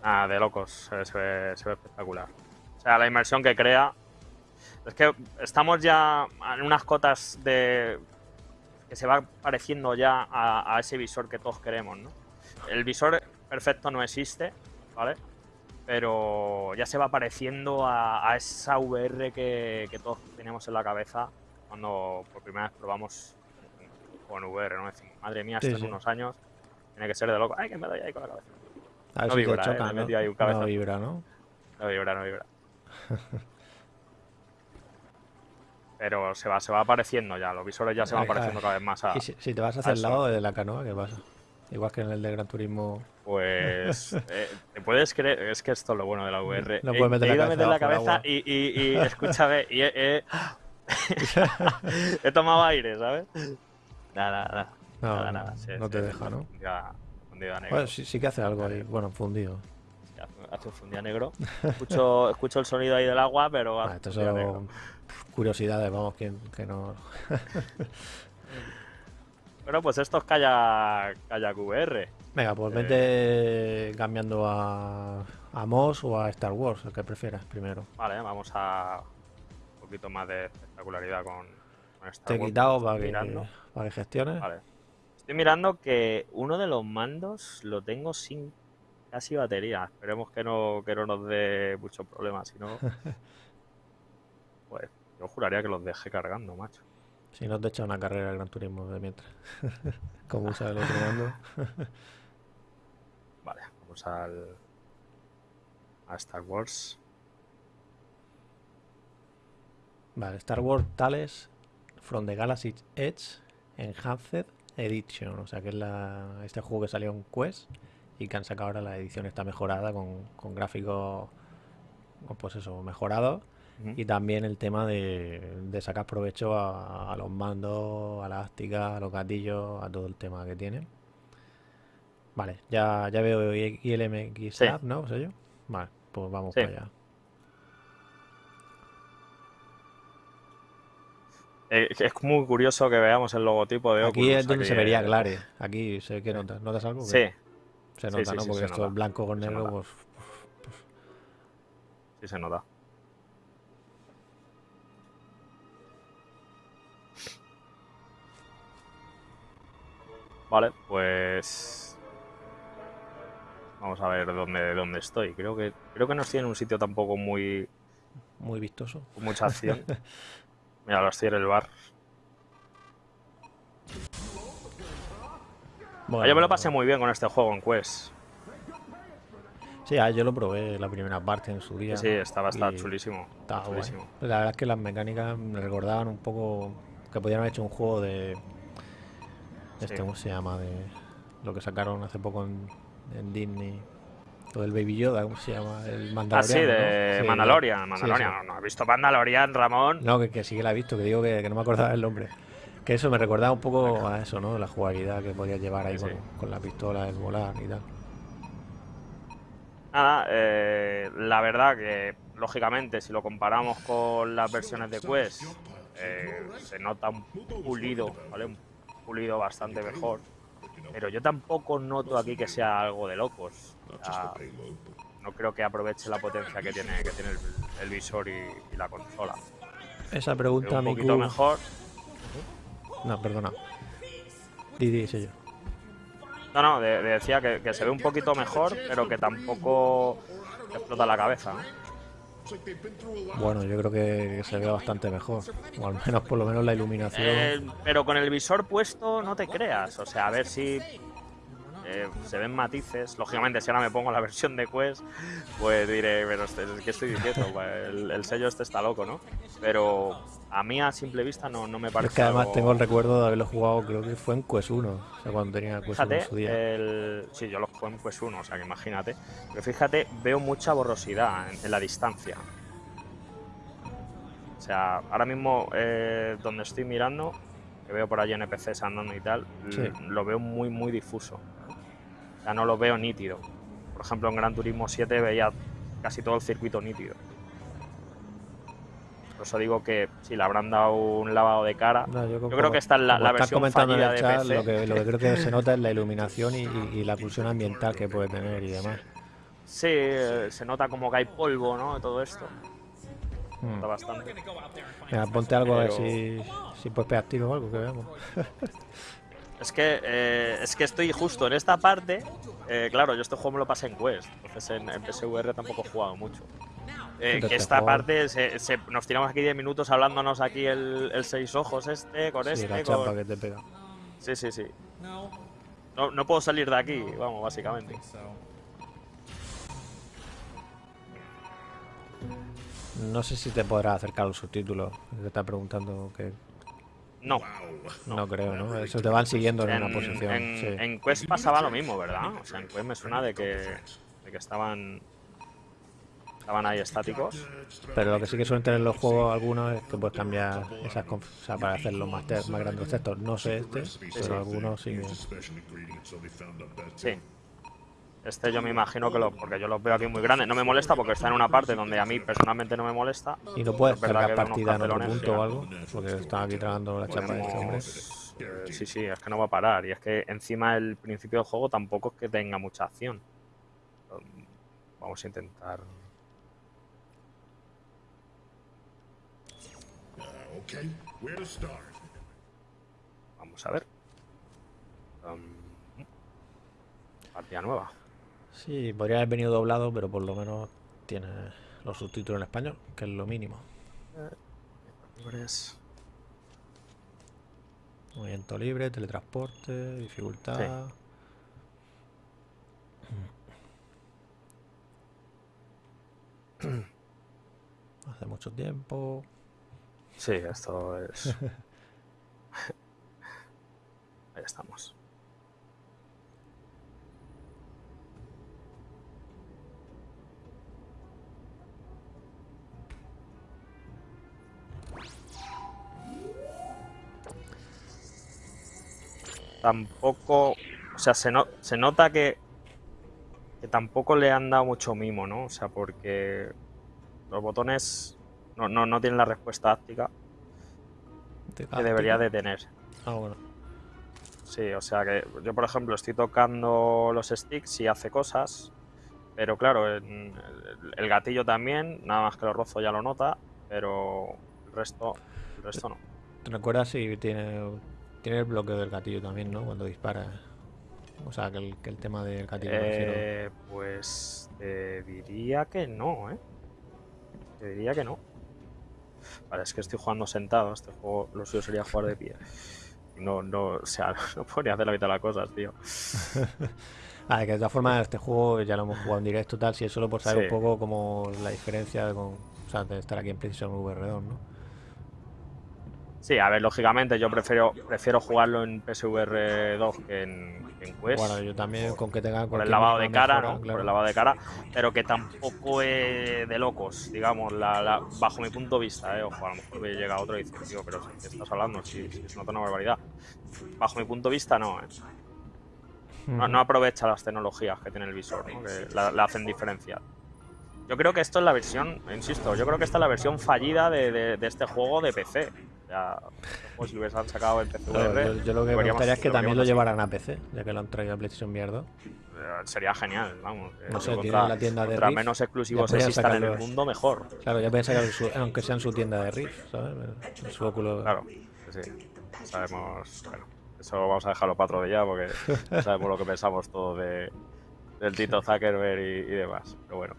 Ah, de locos, se ve, se ve- se ve espectacular. O sea, la inmersión que crea. Es que estamos ya en unas cotas de. Que se va pareciendo ya a, a ese visor que todos queremos, ¿no? El visor perfecto no existe, ¿vale? Pero ya se va pareciendo a, a esa VR que, que todos teníamos en la cabeza cuando por primera vez probamos con VR, ¿no? Decimos, madre mía, Sí, unos años tiene que ser de loco. ¡Ay, que me doy ahí con la cabeza! A ver No si vibra, ¿eh? choca, ¿no? metido ahí un No cabezazo. vibra, ¿no? No vibra, no vibra. Pero se va, se va apareciendo ya, los visores ya se van a apareciendo cada vez más a. Y si, si te vas hacia el lado de la canoa, ¿qué pasa? Igual que en el de Gran Turismo. Pues. eh, ¿Te puedes creer? Es que esto es lo bueno de la VR. No puedes meter he la ido a cabeza meter la cabeza y, y- y escúchame, y he, tomado aire, ¿sabes? Nada, nada. No, nada, nada. sí, no sí, te sí, deja, ¿no? fundida- fundida negra. Bueno, sí, sí que hace algo ahí. Bueno, fundido. Hace- un negro. Escucho, escucho el sonido ahí del agua, pero. Ah, fundida son negro. curiosidades, vamos, que, que no. Bueno, pues esto es Kayak, Kayak VR. Venga, pues Eh. vete cambiando a, a Moss o a Star Wars, el que prefieras primero. Vale, vamos a un poquito más de espectacularidad con, con Star Te he Wars, quitado para que, mirando. para que gestiones. Vale. Estoy mirando que uno de los mandos lo tengo sin casi batería. Esperemos que no, que no nos dé muchos problemas, si no. Pues yo juraría que los dejé cargando, macho. Si no te echa una carrera de Gran Turismo de mientras. Como usa el otro mando. Vale, vamos al. a Star Wars. Vale, Star Wars Tales From the Galaxy's Edge Enhanced Edition. O sea que es la, este juego que salió en Quest y que han sacado ahora la edición está mejorada con, con gráficos, pues eso, mejorados. Y también el tema de, de sacar provecho a, a los mandos, a la ástica, a los gatillos, a todo el tema que tiene. Vale, ya, ya veo ILMX Sí. App, ¿no? ¿Sé yo? Vale, pues vamos Sí. para allá. Eh, es muy curioso que veamos el logotipo de Aquí Oculus. es donde aquí, se vería Glare. Aquí sé que notas. ¿Notas algo? Sí, Se nota, sí, ¿no? Porque esto nota. es blanco con negro, nota. pues sí se nota. Vale, pues vamos a ver dónde, dónde estoy. Creo que creo que no estoy en un sitio tampoco muy muy vistoso. con mucha acción. Mira, lo estoy en el bar. Bueno, Yo me lo pasé muy bien con este juego en Quest. Sí, ah, yo lo probé la primera parte en su día. Sí, estaba, estaba chulísimo. estaba guay. chulísimo. La verdad es que las mecánicas me recordaban un poco que podían haber hecho un juego de. Este, Sí. ¿cómo se llama? De lo que sacaron hace poco en, en Disney. Lo del Baby Yoda, ¿cómo se llama? El Mandalorian. Ah, sí, de ¿no? Sí, Mandalorian. Mandalorian. sí. No, no he visto Mandalorian, Ramón. No, que, que sí que la he visto, que digo que, que no me acordaba el nombre. Que eso me recordaba un poco a eso, ¿no? La jugabilidad que podías llevar ahí Sí, con, con la pistola, el volar y tal. nada, eh, la verdad que lógicamente si lo comparamos con las versiones de Quest, eh, se nota un pulido, ¿vale? Un pulido bastante mejor. Pero yo tampoco noto aquí que sea algo de locos. no creo que aproveche la potencia que tiene, que tiene el, visor y, la consola. Esa pregunta, un poquito mejor. No, perdona. Didi, yo. No, no, decía que, se ve un poquito mejor, pero que tampoco explota la cabeza. Bueno, yo creo que se ve bastante mejor. O al menos, por lo menos, la iluminación. Eh, pero con el visor puesto, no te creas. O sea, a ver si eh, se ven matices. Lógicamente, si ahora me pongo la versión de Quest, pues diré, pero este, ¿qué estoy diciendo? Pues el, sello este está loco, ¿no? Pero a mí a simple vista no, no me parece. Es que además tengo el recuerdo de haberlo jugado, creo que fue en Quest 1, o sea, cuando tenía Quest 1 en su día. El... Sí, yo lo jugué en Quest 1, o sea que imagínate. Pero fíjate, veo mucha borrosidad en, la distancia. O sea, ahora mismo eh, donde estoy mirando, que veo por allí NPCs andando y tal, lo veo muy, muy difuso. Ya no lo veo nítido. Por ejemplo, en Gran Turismo 7 veía casi todo el circuito nítido. Por eso digo que si le habrán dado un lavado de cara. yo, creo que está en la, versión comentando en el chat, Lo, que, creo que se nota es la iluminación y, la pulsión ambiental que puede tener y demás. Sí, se nota como que hay polvo, ¿no? Todo esto. Hmm. Nota bastante. Mira, ponte algo a ver si, si puedes pegar tiro o algo que veamos. Es que, eh, es que estoy justo en esta parte. Eh, claro, yo este juego me lo pasé en Quest, entonces en, PSVR tampoco he jugado mucho. Eh, que esta parte nos tiramos aquí 10 minutos hablándonos aquí el, el seis ojos este, con este. que te pega. Sí, sí, sí. No, no puedo salir de aquí, vamos, básicamente. No sé si te podrás acercar los subtítulos. Te está preguntando que no. No, creo, ¿no? Eso te van siguiendo en, una posición. En, Quest pasaba lo mismo, ¿verdad? O sea, en Quest me suena de que, de que estaban estaban ahí estáticos. Pero lo que sí que suelen tener los juegos algunos es que puedes cambiar esas o sea, para hacer los más, más grandes textos. No sé este, pero algunos sí. Sí. Este yo me imagino que lo, porque yo los veo aquí muy grandes. No me molesta porque está en una parte donde a mí personalmente no me molesta. ¿Y no puedes cargar partida en otro punto o algo? Porque están aquí tragando la chapa de este hombre. Eh, sí, sí, es que no va a parar. Y es que encima el principio del juego tampoco es que tenga mucha acción. Vamos a intentar. Vamos a ver. Um, partida nueva. Sí, podría haber venido doblado, pero por lo menos tiene los subtítulos en español, que es lo mínimo. Movimiento libre, teletransporte, dificultad. Hace mucho tiempo. Sí, esto es. Ahí estamos. tampoco, o sea, se, se nota que, que tampoco le han dado mucho mimo, ¿no? O sea, porque los botones no, no, no tienen la respuesta áptica que debería de tener. Ah, bueno. Sí, o sea que yo, por ejemplo, estoy tocando los sticks y hace cosas, pero claro, el, el gatillo también, nada más que lo rozo ya lo nota, pero el resto, el resto no. ¿Te recuerdas si tiene tiene el bloqueo del gatillo también, ¿no? Cuando dispara. O sea, que el, que el tema del gatillo. Eh, pues te diría que no, ¿eh? Te diría que no. Vale, es que estoy jugando sentado. Este juego lo suyo sería jugar de pie. No, no, o sea, no ni hacer la mitad de las cosas, tío. ah, que de todas formas, este juego ya lo hemos jugado en directo, tal. Si es solo por saber un poco como la diferencia con, o sea, de estar aquí en Precision VR2, ¿no? Sí, a ver, lógicamente yo prefiero prefiero jugarlo en PSVR 2 que en, Quest. Bueno, yo también con que tenga por el lavado de cara, ¿no? Por el lavado de cara, pero que tampoco es de locos, digamos, la, bajo mi punto de vista, ¿eh? Ojo, a lo mejor llega otro y dice, tío, pero ¿qué estás hablando? Si, si es una barbaridad. Bajo mi punto de vista, no, ¿eh? No, no aprovecha las tecnologías que tiene el visor, ¿no? que la, la hacen diferenciar. Yo creo que esto es la versión, insisto, yo creo que esta es la versión fallida de, de- de este juego de PC. Ya, pues si hubiesen sacado en PC Claro, yo, yo lo que me gustaría es que también lo llevaran a PC, ya que lo han traído a PlayStation VR 2. Eh, Sería genial, vamos. eh, No sé, contra- la tienda de Rift, menos exclusivos ya existan en el mundo, mejor. Claro, ya pueden sacar, su- aunque sea en su tienda de Rift, ¿sabes? En su óculo. Claro, sí. Sabemos. Bueno, eso vamos a dejarlo para otro día porque sabemos lo que pensamos todos de, del Tito Zuckerberg y, y demás. Pero bueno.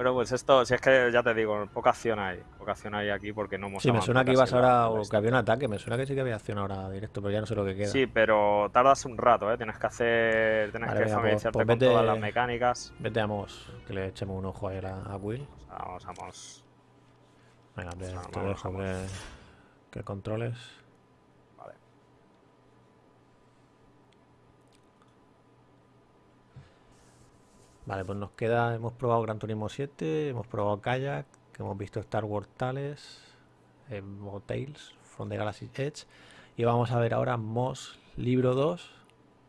Bueno, pues esto, si es que ya te digo, poca acción hay. Poca acción hay aquí porque no hemos Sí, me suena que ibas ahora, o que había un ataque, me suena que sí que había acción ahora directo, pero ya no sé lo que queda. Sí, pero tardas un rato, ¿eh? Tienes que hacer. Tienes Vale, que pues- familiarizarte pues con vete- todas las mecánicas. Vete a Moss, que le echemos un ojo a él a, a Will. Vamos, vamos. Venga, te, Vamos, te dejo vamos. que, que controles. Vale. Vale, pues nos queda, hemos probado Gran Turismo 7, hemos probado Kayak, que hemos visto Star Wars Tales, eh, o Tales from the Galaxy Edge, y vamos a ver ahora Moss Libro 2,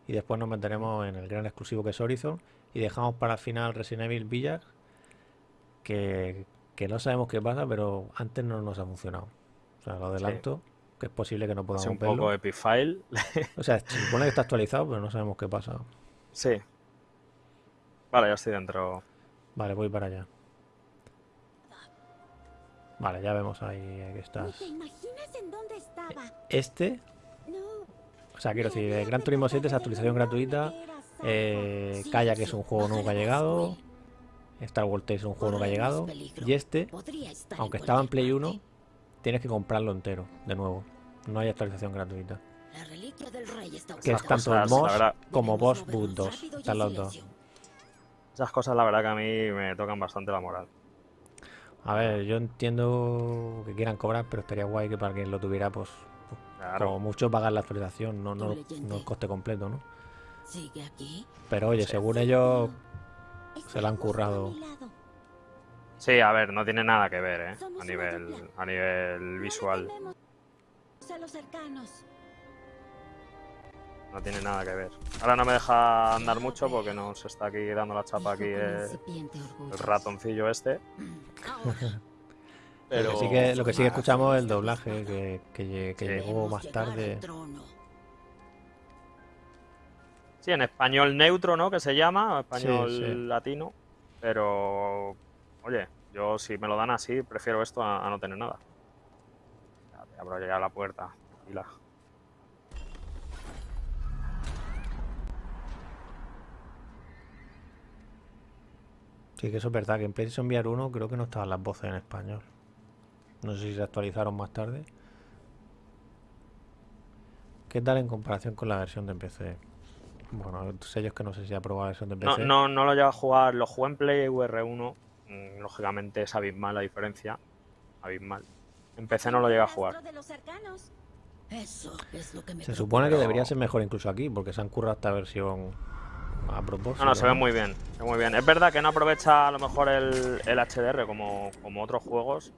y después nos meteremos en el gran exclusivo que es Horizon, y dejamos para el final Resident Evil Village, que, que no sabemos qué pasa, pero antes no nos ha funcionado. O sea, lo adelanto, que es posible que no podamos un verlo. poco Epifile. O sea, se supone que está actualizado, pero no sabemos qué pasa. sí. Vale, ya estoy dentro. Vale, voy para allá. Vale, ya vemos ahí que ¿Ni estás. te imaginas en dónde estaba? Este, No. o sea, quiero decir, el Gran Turismo 7 es actualización gratuita. Eh, Kayak es un juego ha llegado. Star Wars Tales es un juego ha llegado. Y este, aunque estaba en Play 1, tienes que comprarlo entero, de nuevo. No hay actualización gratuita. Que es tanto el MOS como Boss Boot 2. Están los dos. Esas cosas, la verdad, que a mí me tocan bastante la moral. A ver, yo entiendo que quieran cobrar, pero estaría guay que para quien lo tuviera, pues, Claro. como mucho pagar la actualización, no, no, no el coste completo, ¿no? Sigue aquí. Pero oye, Sí. según ellos, se lo han currado. Sí, a ver, no tiene nada que ver, ¿eh? A nivel, a nivel visual. A los cercanos. No tiene nada que ver. Ahora no me deja andar mucho porque nos está aquí dando la chapa aquí el ratoncillo este. Lo que sí que, lo que, sí que escuchamos es el doblaje, que, que, lle- que Sí. llegó más tarde. Sí, en español neutro, ¿no? Que se llama, español Sí, sí. latino. Pero, oye, yo si me lo dan así, prefiero esto a, a no tener nada. Ya, te abro ya la puerta. Y Sí, que eso es verdad, que en PlayStation VR 1 creo que no estaban las voces en español. No sé si se actualizaron más tarde. ¿Qué tal en comparación con la versión de PC? Bueno, sellos que no sé si ha probado la versión de No, PC. no, no lo llevo a jugar, lo jugué en Play VR1. mm, Lógicamente es abismal la diferencia. Abismal. En PC no lo llegué a jugar. Eso es lo que me Se supone que debería ser mejor incluso aquí, porque se han currado esta versión a propósito. No, no, se ve muy bien, se ve muy bien. Es verdad que no aprovecha a lo mejor el, el HDR como, como otros juegos.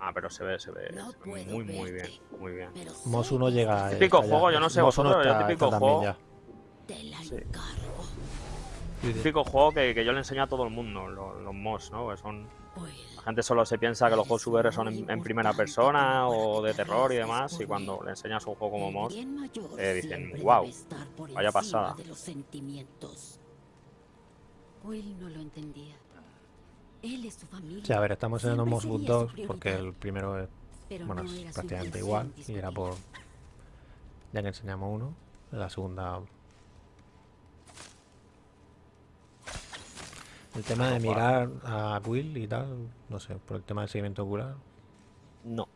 Ah, pero se ve, se ve, No se ve puedo muy, muy bien, muy bien. Pero Mos sé 1 que llega. eh, Típico juego, yo no sé Mos 1 vosotros, yo está- típico está también juego- Sí. Típico juego que, que yo le enseño a todo el mundo, lo- los, mods, ¿no? Que son, la gente solo se piensa que los juegos VR son en, en primera persona o de terror y demás, y cuando le enseñas un juego como Moss, eh, dicen, siempre "Guau, debe estar por vaya pasada". de los sentimientos. Will no lo entendía. Él es su familia. Sí, a ver, estamos en el Siempre Mos Boot sería su 2 porque el primero es, bueno, no es prácticamente igual y era por ya que enseñamos uno, la segunda. El tema de mirar a Will y tal, no sé, por el tema del seguimiento ocular. no.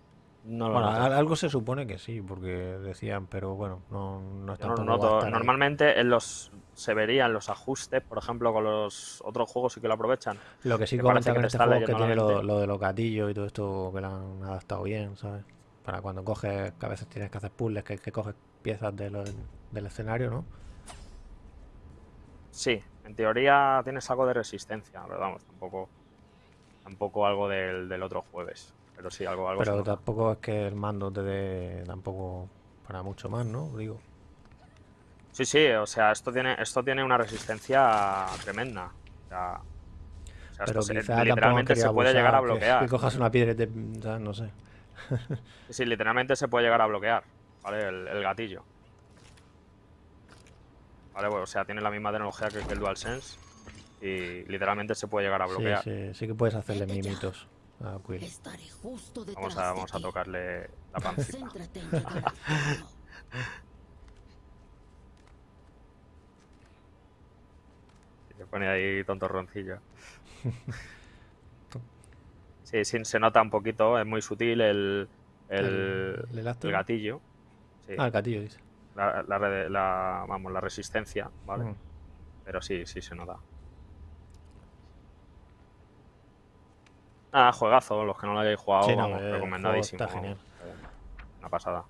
No lo Bueno, noto. al- algo se supone que sí, porque decían, pero bueno, no, no es Yo no noto. Normalmente en los se verían los ajustes, por ejemplo, con los otros juegos sí que lo aprovechan. Lo que sí que comenta parece que con te este está juego es que tiene lo, lo de los gatillos y todo esto que lo han adaptado bien, ¿sabes? Para cuando coges, que a veces tienes que hacer puzzles, que, que coges piezas de lo- del escenario, ¿no? Sí, en teoría tienes algo de resistencia, pero vamos, tampoco, tampoco algo del, del otro jueves. Pero sí, algo, algo Pero tampoco es que el mando te dé tampoco para mucho más, ¿no? Digo. Sí, sí, o sea, esto tiene, esto tiene una resistencia tremenda. O sea, o sea, Pero esto se- literalmente se puede llegar a que- bloquear. Que, cojas una piedra y te... o sea, no sé. Sí, sí, literalmente se puede llegar a bloquear, ¿vale? El, el gatillo. Vale, bueno, o sea, tiene la misma tecnología que, que el DualSense y literalmente se puede llegar a Sí, bloquear. sí, sí que puedes hacerle mimitos a Quill. Estaré justo detrás Vamos a, vamos a tocarle la pancita. Se pone ahí tontorroncillo. Sí, sí, se nota un poquito, es muy sutil el, el, El- el elástico. el gatillo. Sí, Ah, el gatillo, dice. La, la la- vamos, la resistencia, ¿vale? Mm. Pero sí, sí se nota. Ah, juegazo, los que no lo hayáis jugado, Sí, no, vamos, eh, recomendadísimo. está genial. Eh, Una pasada.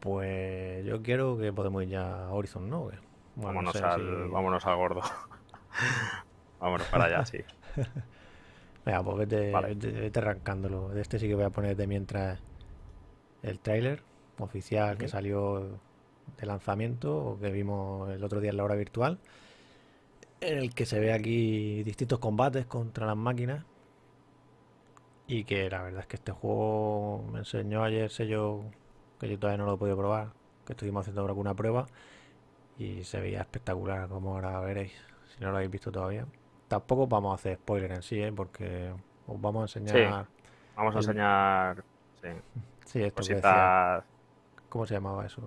Pues yo quiero que podemos ir ya a Horizon, ¿no? Bueno, no vámonos, sé al, si- vámonos al gordo. vámonos para allá, sí. Venga, pues vete, Vale. vete- vete arrancándolo. De este sí que voy a poner de mientras el tráiler oficial que salió de lanzamiento o que vimos el otro día en la hora virtual, en el que se ve aquí distintos combates contra las máquinas y que la verdad es que este juego me enseñó ayer sello que yo todavía no lo he podido probar, que estuvimos haciendo alguna prueba y se veía espectacular, como ahora veréis, si no lo habéis visto todavía. Tampoco vamos a hacer spoiler en sí, ¿eh? porque os vamos a enseñar. Vamos a enseñar. Sí, Sí, esto cositas. ¿Cómo se llamaba eso?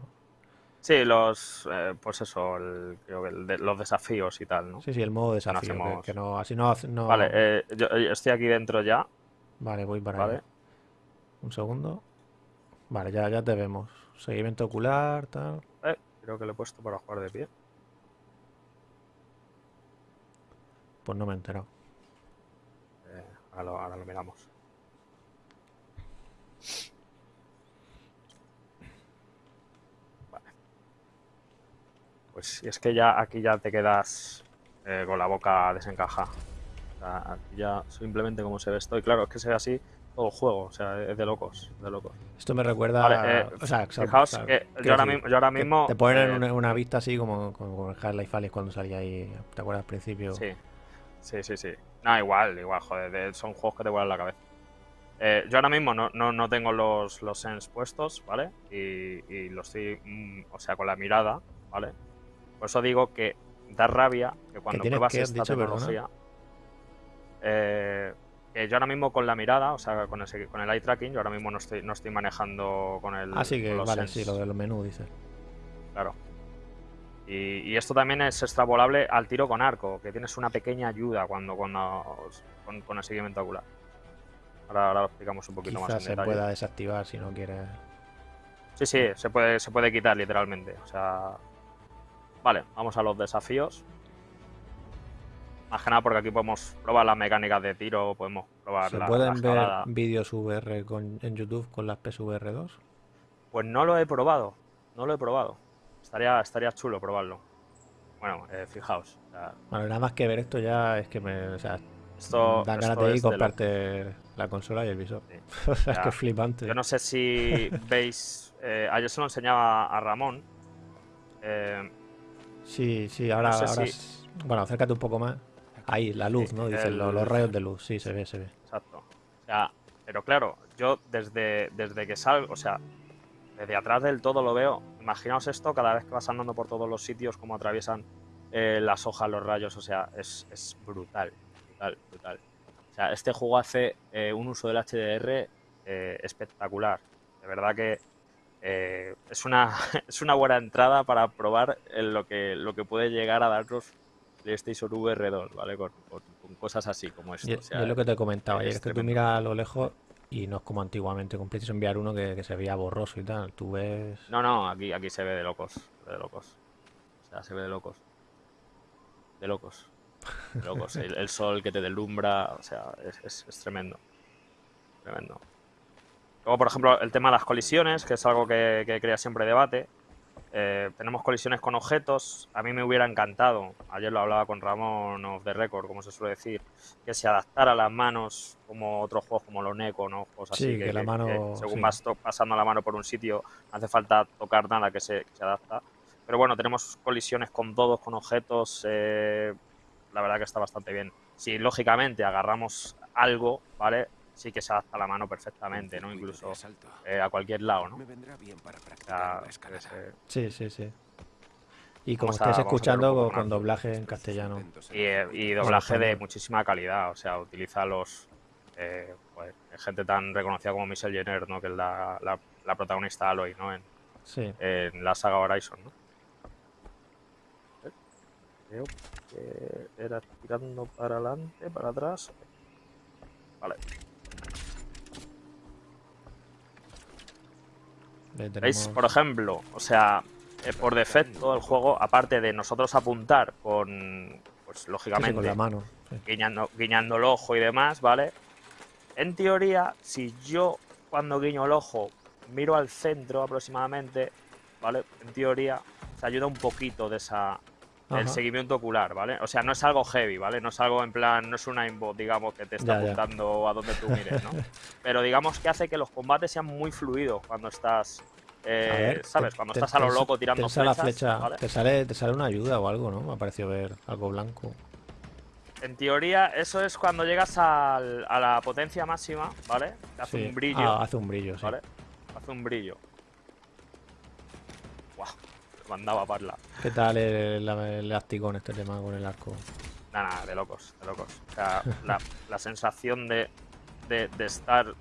Sí, los. eh, pues eso, el- creo que el de- los desafíos y tal, ¿no? Sí, sí, el modo desafío. que- hacemos- que, no, así no, no. Vale, eh, yo eh, estoy aquí dentro ya, Vale, voy para ¿vale? allá. Un segundo. Vale, ya, ya te vemos. Seguimiento ocular, tal. Eh, creo que lo he puesto para jugar de pie. Pues no me he enterado. Eh, ahora, lo, ahora lo miramos. Vale. Pues si es que ya aquí ya te quedas eh, con la boca desencajada. O sea, aquí ya simplemente como se ve esto. Y claro, es que se ve así todo el juego. O sea, es de locos, de locos. Esto me recuerda. Vale, eh, o sea, Fijaos o sea, que yo ahora, mismo, yo ahora mismo. Te ponen eh, una, una vista así como, como en Half-Life Alyx cuando salía ahí. ¿Te acuerdas al principio? Sí, sí, sí, sí. No, igual, igual, joder, de- son juegos que te vuelan la cabeza. Eh, yo ahora mismo no, no, no tengo los, los sens puestos, ¿vale? Y, y lo estoy, mm, o sea, con la mirada, ¿vale? Por eso digo que da rabia que cuando pruebas que, esta dicho, tecnología, eh, que yo ahora mismo con la mirada, o sea, con, ese, con el eye tracking, yo ahora mismo no estoy, no estoy manejando con el Ah, sí, que vale, sens. sí, lo de los menús, dices. Claro. Y, y esto también es extrapolable al tiro con arco, que tienes una pequeña ayuda cuando, cuando con, con el seguimiento ocular. Ahora, ahora lo explicamos un poquito más Quizás en se detalle. pueda desactivar si no quieres. Sí, sí, se puede, se puede quitar literalmente. O sea. Vale, vamos a los desafíos. Más que nada porque aquí podemos probar las mecánicas de tiro, podemos probar ¿Se la, pueden la ver vídeos VR con- en YouTube con las PSVR 2? Pues no lo he probado, no lo he probado. Estaría, estaría chulo probarlo. Bueno, eh, fijaos. Bueno, nada más que ver esto ya es que me. O sea, esto, dan ganas de ir comprarte la consola y el visor. Sí. o sea, es que es flipante. Yo no sé si veis. eh, ayer se lo enseñaba a Ramón. eh, Sí, sí, ahora. sé ahora si- Bueno, acércate un poco más. Ahí, la luz, Sí, ¿no? Dicen el- los, los rayos de luz. Sí, se ve, se ve. exacto. O sea, pero claro, yo desde, desde que salgo, o sea, desde atrás del todo lo veo. Imaginaos esto cada vez que vas andando por todos los sitios, como atraviesan eh, las hojas, los rayos. O sea, es, es brutal, brutal, brutal. O sea, este juego hace eh, un uso del HDR eh, espectacular. De verdad que eh, es, una, es una buena entrada para probar lo que, lo que puede llegar a darnos PlayStation VR 2, ¿vale? Con, con- con cosas así como esto. Y, o sea, y es lo que te comentaba ayer, es es que tú miras a lo lejos y no es como antiguamente con PlayStation VR 1 que, que se veía borroso y tal. Tú ves. No, no, aquí, aquí se ve de locos. de locos. O sea, se ve de locos. De locos. De locos. El, el sol que te deslumbra, o sea, es, es- es tremendo. Tremendo. Luego, por ejemplo, el tema de las colisiones, que es algo que, que crea siempre debate. Eh, tenemos colisiones con objetos. A mí me hubiera encantado, ayer lo hablaba con Ramón of the Record, como se suele decir, que se adaptara a las manos como otros juegos como los Neko, ¿no? Juegos así Sí, que la mano- según sí. vas pasando la mano por un sitio, no hace falta tocar nada que se, que se adapta. pero bueno, tenemos colisiones con todos, con objetos. eh, la verdad que está bastante bien. Si lógicamente agarramos algo, ¿vale? Sí que se adapta a la mano perfectamente, ¿no? Incluso eh, a cualquier lado, ¿no? Me vendrá bien para practicar la eh, Sí, sí, sí. Y como un escuchando con, doblaje en castellano. y, eh, y doblaje de muchísima calidad, o sea, utiliza los eh, pues, gente tan reconocida como Michelle Jenner, ¿no? Que es la, la- la protagonista Aloy, ¿no? En, Sí. en la saga Horizon, ¿no? Ver, Creo que era tirando para adelante, para atrás. Vale. ¿Veis? Por ejemplo, o sea, eh, por defecto el juego, aparte de nosotros apuntar con, pues lógicamente, con la mano. sí. guiñando, guiñando el ojo y demás, ¿vale? En teoría, si yo cuando guiño el ojo miro al centro aproximadamente, ¿vale? En teoría se ayuda un poquito de esa Ajá. seguimiento ocular, ¿vale? O sea, no es algo heavy, ¿vale? No es algo en plan, no es un aimbot, digamos, que te está Ya, ya. apuntando a donde tú mires, ¿no? Pero digamos que hace que los combates sean muy fluidos cuando estás, eh, ver, ¿sabes? te- cuando te- estás a lo loco tirando te la flechas, flecha, ¿vale? te sale, te sale una ayuda o algo, ¿no? Me ha parecido ver algo blanco. En teoría, eso es cuando llegas al- a la potencia máxima, ¿vale? Te hace Sí. un brillo, Ah, hace un brillo, sí. ¿vale? Hace un brillo. Mandaba parla. ¿Qué tal el, el elástico en este tema con el arco? Nada, nada, de locos, de locos. O sea, la, la sensación de, de- de estar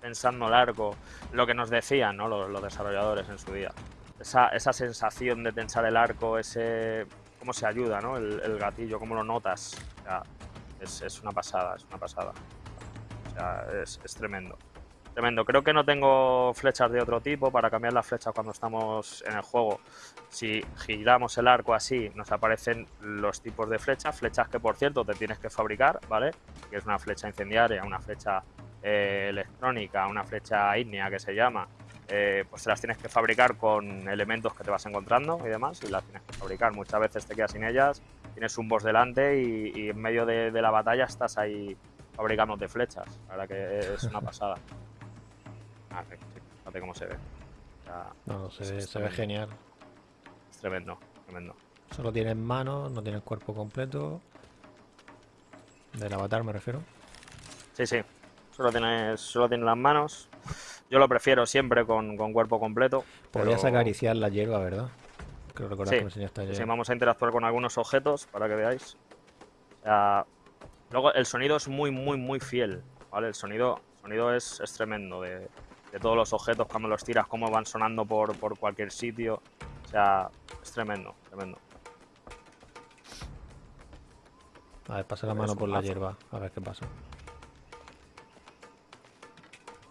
pensando largo, lo que nos decían ¿no? los, los desarrolladores en su día. Esa, esa sensación de tensar el arco, ese cómo se ayuda, ¿no? El, el gatillo, cómo lo notas. O sea, es, es una pasada, es una pasada. O sea, es, es tremendo. Tremendo. Creo que no tengo flechas de otro tipo para cambiar las flechas cuando estamos en el juego. Si giramos el arco así, nos aparecen los tipos de flechas. Flechas que, por cierto, te tienes que fabricar, ¿vale? Que es una flecha incendiaria, una flecha eh, electrónica, una flecha ígnea que se llama. Eh, pues te las tienes que fabricar con elementos que te vas encontrando y demás. Y las tienes que fabricar. Muchas veces te quedas sin ellas, tienes un boss delante y, y en medio de, de la batalla estás ahí fabricándote flechas. La verdad que es una pasada. Ah, fíjate cómo se ve. No, se, es se ve genial. Es tremendo, tremendo. Solo tienes manos, no tienes cuerpo completo. Del avatar me refiero. Sí, sí. Solo tienes, solo tienes las manos. Yo lo prefiero siempre con, con cuerpo completo. Podrías pero- acariciar la hierba, ¿verdad? Creo recordar Sí, que me enseñaste ayer. Sí, vamos a interactuar con algunos objetos para que veáis. O sea, luego el sonido es muy, muy, muy fiel. ¿Vale? El sonido, sonido es, es tremendo de, de todos los objetos cuando los tiras, cómo van sonando por, por cualquier sitio. O sea, es tremendo, tremendo. A ver, pasa la mano por la mazo. hierba, a ver qué pasa.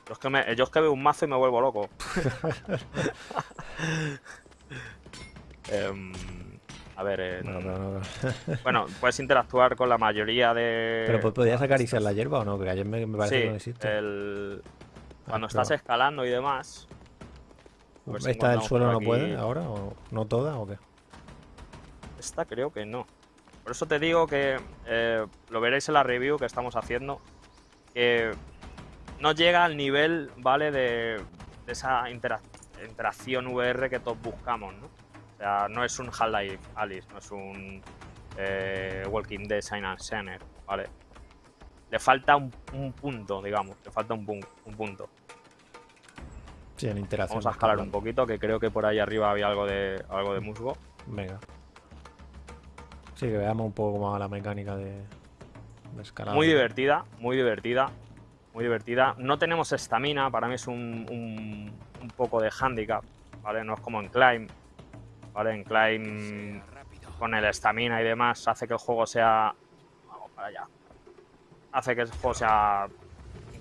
Yo es que, me- yo es que veo un mazo y me vuelvo loco. Em, a ver, en- Bueno, pero, no- bueno, puedes interactuar con la mayoría de. pero po- ¿podías acariciar la hierba o no? Que ayer me, me parece Sí, que no existe. el- cuando estás escalando y demás. ¿Esta del suelo no aquí- puede ahora? ¿O no toda o qué? Esta creo que no. Por eso te digo que eh, lo veréis en la review que estamos haciendo. Que no llega al nivel, ¿vale? De, de esa intera- interacción VR que todos buscamos, ¿no? O sea, no es un Half-Life Alice, no es un eh, Walking Dead Sign and Sinner, ¿vale? Le falta un, un punto, digamos, le falta un punto. Sí, en interacción. Vamos a escalar un poquito, que creo que por ahí arriba había algo de, algo de musgo. Venga. Sí, que veamos un poco cómo va la mecánica de, de escalada. Muy divertida, muy divertida, muy divertida. No tenemos estamina, para mí es un, un, un poco de handicap, ¿vale? No es como en Climb, ¿vale? En Climb con el estamina y demás hace que el juego sea... Vamos para allá. Hace que el juego sea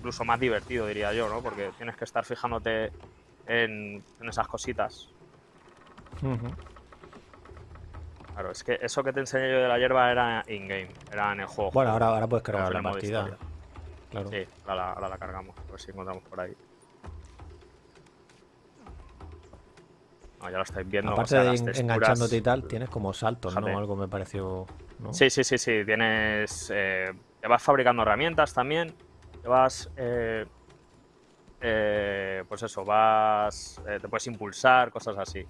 incluso más divertido, diría yo, ¿no? Porque tienes que estar fijándote en, en esas cositas. Claro, es que eso que te enseñé yo de la hierba era in-game, era en el juego. Bueno, ahora, ahora puedes cargar la partida. Claro. Sí, ahora la, ahora la cargamos, a ver si encontramos por ahí. No, ya lo estáis viendo. o Aparte sea, de texturas- enganchándote y tal, tienes como saltos, Fíjate. ¿no? Algo me pareció. ¿no? Sí, sí, sí, sí. Tienes. eh, te vas fabricando herramientas también. Te vas. eh, eh, pues eso, vas. eh, te puedes impulsar, cosas así.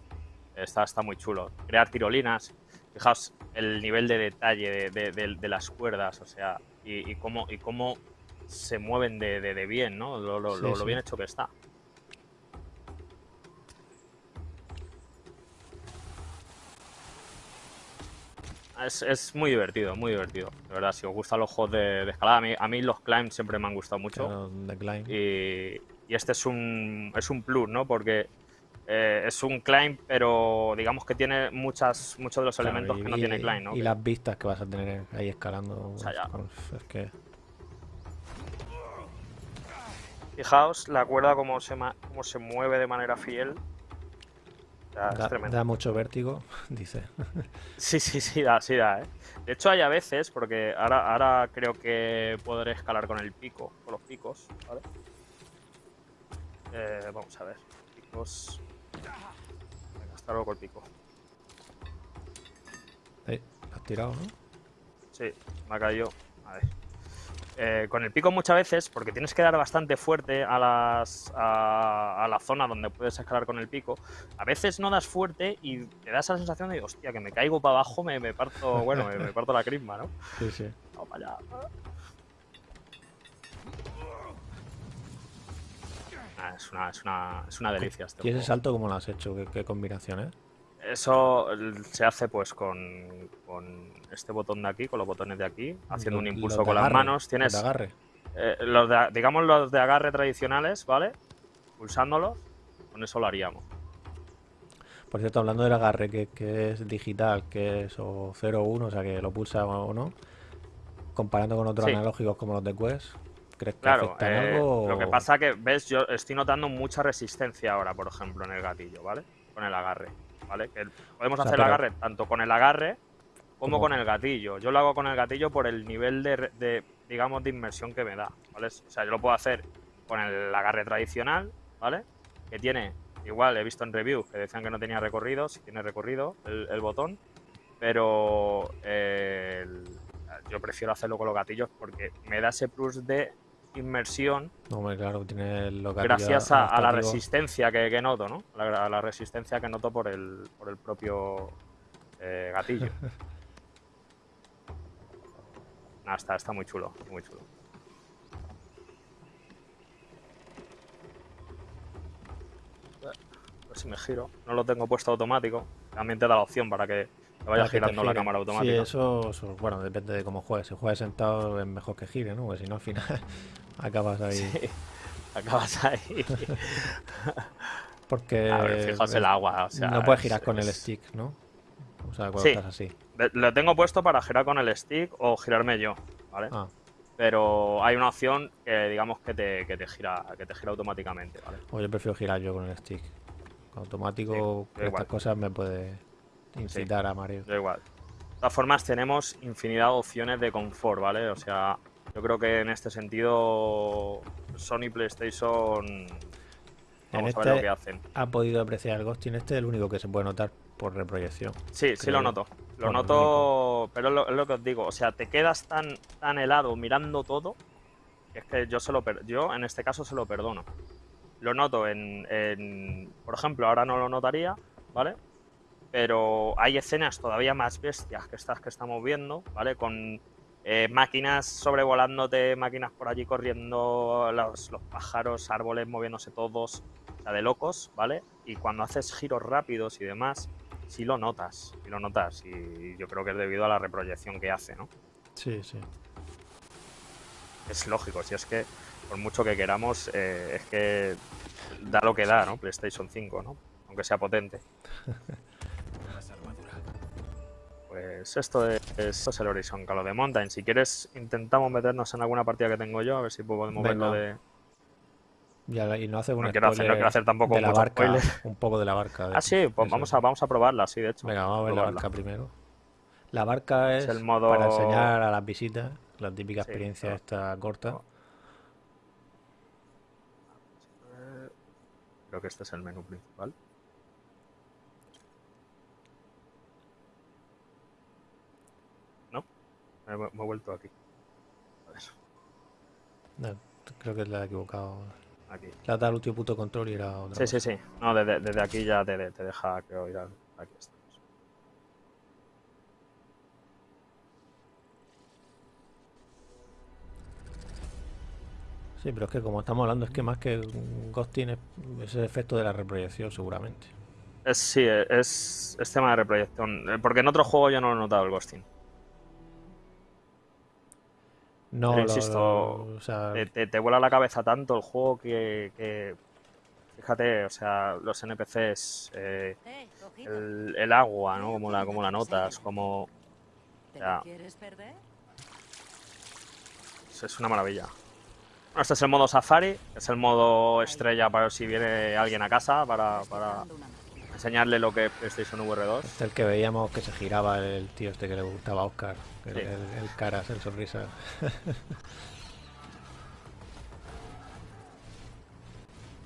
Está, está muy chulo. Crear tirolinas. Fijaos el nivel de detalle de, de- de las cuerdas, o sea, y, y cómo, y cómo se mueven de, bien, ¿no? Lo, lo- Sí, lo- lo sí. bien hecho que está. Es, es muy divertido, muy divertido. De verdad, si os gustan los juegos de, de escalada, a mí, a mí los climbs siempre me han gustado mucho. Claro. Y, y este es un, es un plus, ¿no? Porque eh, es un climb, pero digamos que tiene muchas, muchos de los Claro, elementos y- que no y- tiene climb, ¿no? Y Que- las vistas que vas a tener ahí escalando. sea, ya. es que. Fijaos la cuerda cómo se, cómo se mueve de manera fiel. Da, tremendo. da mucho vértigo, dice. Sí, sí, sí, da, sí da, ¿eh? De hecho, hay a veces, porque ahora, ahora creo que podré escalar con el pico, con los picos, ¿vale? Eh, vamos a ver. Picos. Venga, hasta luego con el pico. Lo has tirado, ¿no? Sí, me ha caído. A ver. Eh, con el pico muchas veces, porque tienes que dar bastante fuerte a, las, a, a la zona donde puedes escalar con el pico, a veces no das fuerte y te da esa sensación de, hostia, que me caigo para abajo, me, me parto, bueno, me, me parto la crisma, ¿no? Sí, sí. Vamos para allá. Ah, es, una, es, una, es una delicia este ¿Y ese juego. salto cómo lo has hecho? ¿Qué, qué combinación es? Eso se hace pues con, con este botón de aquí, con los botones de aquí, haciendo un impulso con las agarre, manos. los Tienes de agarre. eh, los de, digamos los de agarre tradicionales, ¿vale? Pulsándolos, con eso lo haríamos. Por cierto, hablando del agarre, que, que es digital, que es o 0 o 1, o sea que lo pulsa o no, comparando con otros Sí. analógicos como los de Quest, ¿crees que Claro, afecta en eh, algo? lo que pasa que, ves, yo estoy notando mucha resistencia ahora, por ejemplo, en el gatillo, ¿vale? Con el agarre, ¿vale? Que podemos sea, hacer el agarre tanto con el agarre como con el gatillo. Yo lo hago con el gatillo por el nivel de, digamos, de inmersión que me da, ¿vale? O sea, yo lo puedo hacer con el agarre tradicional, ¿vale? Que tiene, igual he visto en reviews que decían que no tenía recorrido, si tiene recorrido el, el botón, pero eh, el- yo prefiero hacerlo con los gatillos porque me da ese plus de inmersión No, claro, tiene gracias a, a la resistencia que, que noto, ¿no? A la, a la resistencia que noto por el, por el propio eh, gatillo. Nah, está, está muy chulo, muy chulo. A ver si me giro. No lo tengo puesto automático. También te da la opción para que te vaya girando la cámara Sí, automática. eso, eso, bueno, depende de cómo juegues. Si juegas sentado es mejor que gire, ¿no? Porque si no, al final acabas ahí. Sí. Acabas ahí. Porque A ver, fijaos el agua. O sea, no puedes es- girar con el stick, ¿no? O sea, cuando Sí. estás así. Lo tengo puesto para girar con el stick o girarme yo, ¿vale? Ah, Pero hay una opción que digamos que te, que te gira, que te gira automáticamente, ¿vale? o yo prefiero girar yo con el stick. Automático, Sí, estas cosas me puede incitar a mareo. Da igual. De todas formas, tenemos infinidad de opciones de confort, ¿vale? O sea, yo creo que en este sentido Sony PlayStation vamos a ver este- lo que hacen. Ha podido apreciar el Ghosting este, el único que se puede notar por reproyección. Sí, sí lo noto. Lo Bueno, noto, pero es lo, es lo que os digo. O sea, te quedas tan, tan helado mirando todo. que Es que yo se lo per- yo en este caso se lo perdono. Lo noto en, en- por ejemplo, ahora no lo notaría, ¿vale? Pero hay escenas todavía más bestias que estas que estamos viendo, ¿vale? Con eh, máquinas sobrevolándote, máquinas por allí corriendo, los, los pájaros, árboles moviéndose todos, o sea, de locos, ¿vale? Y cuando haces giros rápidos y demás, sí lo notas, sí lo notas. Y yo creo que es debido a la reproyección que hace, ¿no? Sí, sí. Es lógico, si es que por mucho que queramos, eh, es que da lo que da, ¿no? PlayStation 5, ¿no? Aunque sea potente. Pues esto es, esto es el Horizon Call of the Mountain. Si quieres, intentamos meternos en alguna partida que tengo yo, a ver si podemos ver lo Venga. de. Ya, y no hace un No quiero hacer- no quiero hacer tampoco de la mucho barca, spoiler. un poco de la barca. de Ah, sí, pues Eso vamos a, vamos a probarla, sí, de hecho. Venga, vamos a ver la barca primero. La barca es, Es el modo- para enseñar a las visitas, la típica Sí, experiencia no. esta corta. Creo que este es el menú principal. Me, he- me he vuelto aquí. A ver, No, creo que la he equivocado. aquí. La da al último punto control y era otra Sí, sí, cosa. sí. No, desde, desde aquí ya te, te deja, creo, ir al, Aquí estamos. Sí, pero es que como estamos hablando, es que más que Ghost tiene ese efecto de la reproyección, seguramente. Es, sí, es, es tema de reproyección. Eh, Porque en otro juego yo no lo he notado el ghosting. No, Pero lo- insisto, o sea, Te, te, te vuela la cabeza tanto el juego que, que- fíjate, o sea, los NPCs, eh, el, el agua, ¿no? Como la, como la notas, como ¿Te ya. es, una maravilla. Bueno, este es el modo Safari, es el modo estrella para si viene alguien a casa para. Enseñarle lo que es PlayStation VR2. este es el que veíamos que se giraba el tío este que le gustaba a Oscar. El, Sí. el, el caras, el sonrisa.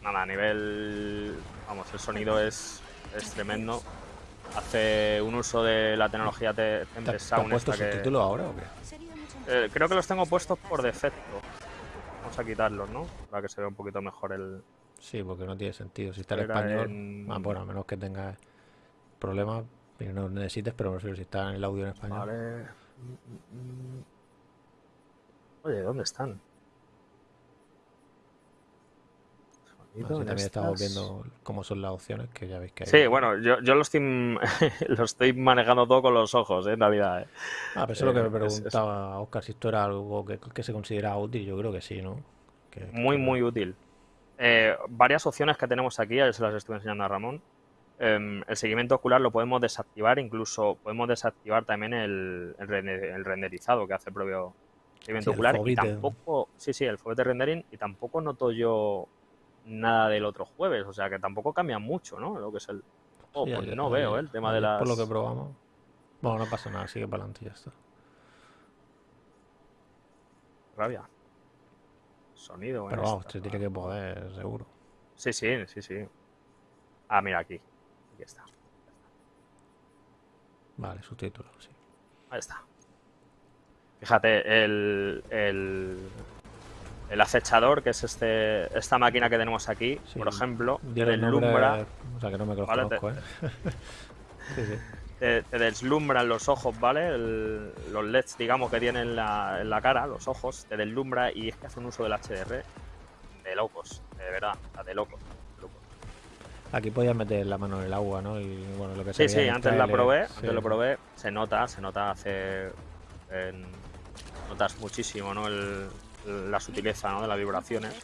Nada, a nivel. Vamos, el sonido es, es tremendo. Hace un uso de la tecnología Te- ¿Te, has- Tempest te has Sound. puesto esta que- ahora o qué? Eh, creo que los tengo puestos por defecto. Vamos a quitarlos, ¿no? Para que se vea un poquito mejor el. Sí, porque no tiene sentido. Si está en español, en- ah, bueno, a menos que tengas problemas y no necesites, pero no sé si está en el audio en español. Vale. Oye, ¿dónde están? También estamos viendo cómo son las opciones, que ya veis que hay. Sí, bueno, yo, yo lo, estoy, lo estoy manejando todo con los ojos, ¿eh? en realidad. ¿eh? Ah, pero eso es lo que me Eh, es- es- preguntaba a Oscar, si esto era algo que, que se considera útil. Yo creo que sí, ¿no? Que- Muy, que- muy útil. Eh, varias opciones que tenemos aquí, ya se las estuve enseñando a Ramón. Em, el seguimiento ocular lo podemos desactivar, incluso podemos desactivar también el, el rende- el renderizado que hace el propio seguimiento Sí, ocular. Y tampoco, sí, sí, el fovite rendering, y tampoco noto yo nada del otro jueves, o sea que tampoco cambia mucho, ¿no? Lo que es el. Oh, Sí, pues no veo ¿eh? el tema de las. Por lo que probamos. Bueno, no pasa nada, sigue para adelante y ya está. Rabia. Sonido. Pero vamos, tiene que poder, seguro. Sí, sí, sí, sí. Ah, mira aquí. Aquí está. Vale, subtítulos, sí. Ahí está. Fíjate, el, el, el acechador, que es este esta máquina que tenemos aquí, Sí, por ejemplo, deslumbra, nombre, o sea que no me Vale, conozco, ¿eh? sí, sí. Te, te deslumbran los ojos, ¿vale? El- los LEDs, digamos, que tiene en la, en la cara, los ojos, te deslumbra y es que hace un uso del HDR de locos, de verdad, de locos. Aquí podías meter la mano en el agua, ¿no? Y bueno, lo que Sí, sí, antes la tráiler, probé, sí. antes lo probé, se nota, se nota hace notas muchísimo, ¿no? El- la sutileza, ¿no? De las vibraciones.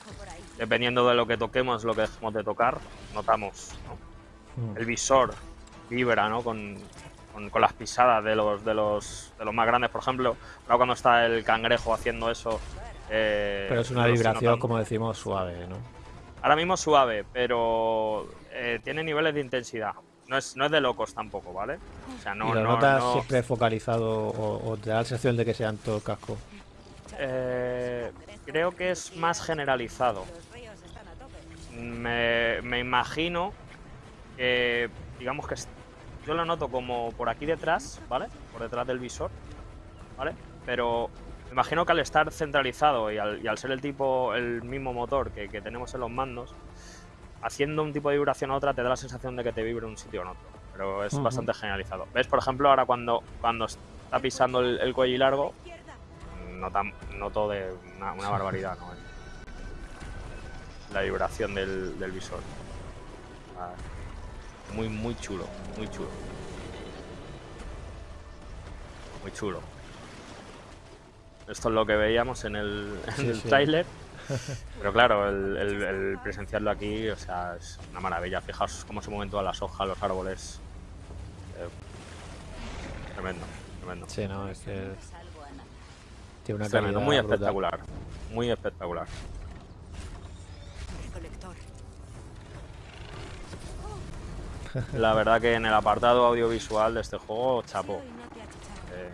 Dependiendo de lo que toquemos, lo que dejemos de tocar, notamos, ¿no? Mm. El visor vibra, ¿no? Con, con- con las pisadas de los, de los de los más grandes, por ejemplo, ahora cuando está el cangrejo haciendo eso. eh, Pero es una vibración, como decimos, suave, ¿no? Ahora mismo suave, pero eh, tiene niveles de intensidad. No es, no es de locos tampoco, ¿vale? O sea, no, y lo no, notas no- siempre focalizado o, o te da la sensación de que sea en todo el casco. eh, creo que es más generalizado. Me, me imagino que, digamos que yo lo noto como por aquí detrás, ¿vale? Por detrás del visor, ¿vale? Pero me imagino que al estar centralizado y al, y al ser el tipo, el mismo motor que, que tenemos en los mandos, haciendo un tipo de vibración a otra te da la sensación de que te vibre un sitio en otro. Pero es bastante generalizado. ¿Ves? Por ejemplo, ahora cuando, cuando está pisando el, el cuello largo, nota, noto de una, una barbaridad, ¿no? La vibración del, del visor. Ah, Muy, muy chulo, muy chulo. Muy chulo. Esto es lo que veíamos en el, en Sí, el sí. tráiler. Pero claro, el, el- el presenciarlo aquí, o sea, es una maravilla. Fijaos cómo se mueven todas las hojas, los árboles. Eh, tremendo, tremendo. Sí, no, es que tiene una Es tremendo, calidad muy brutal. espectacular. Muy espectacular. Recolector. La verdad que en el apartado audiovisual de este juego, chapo. Eh,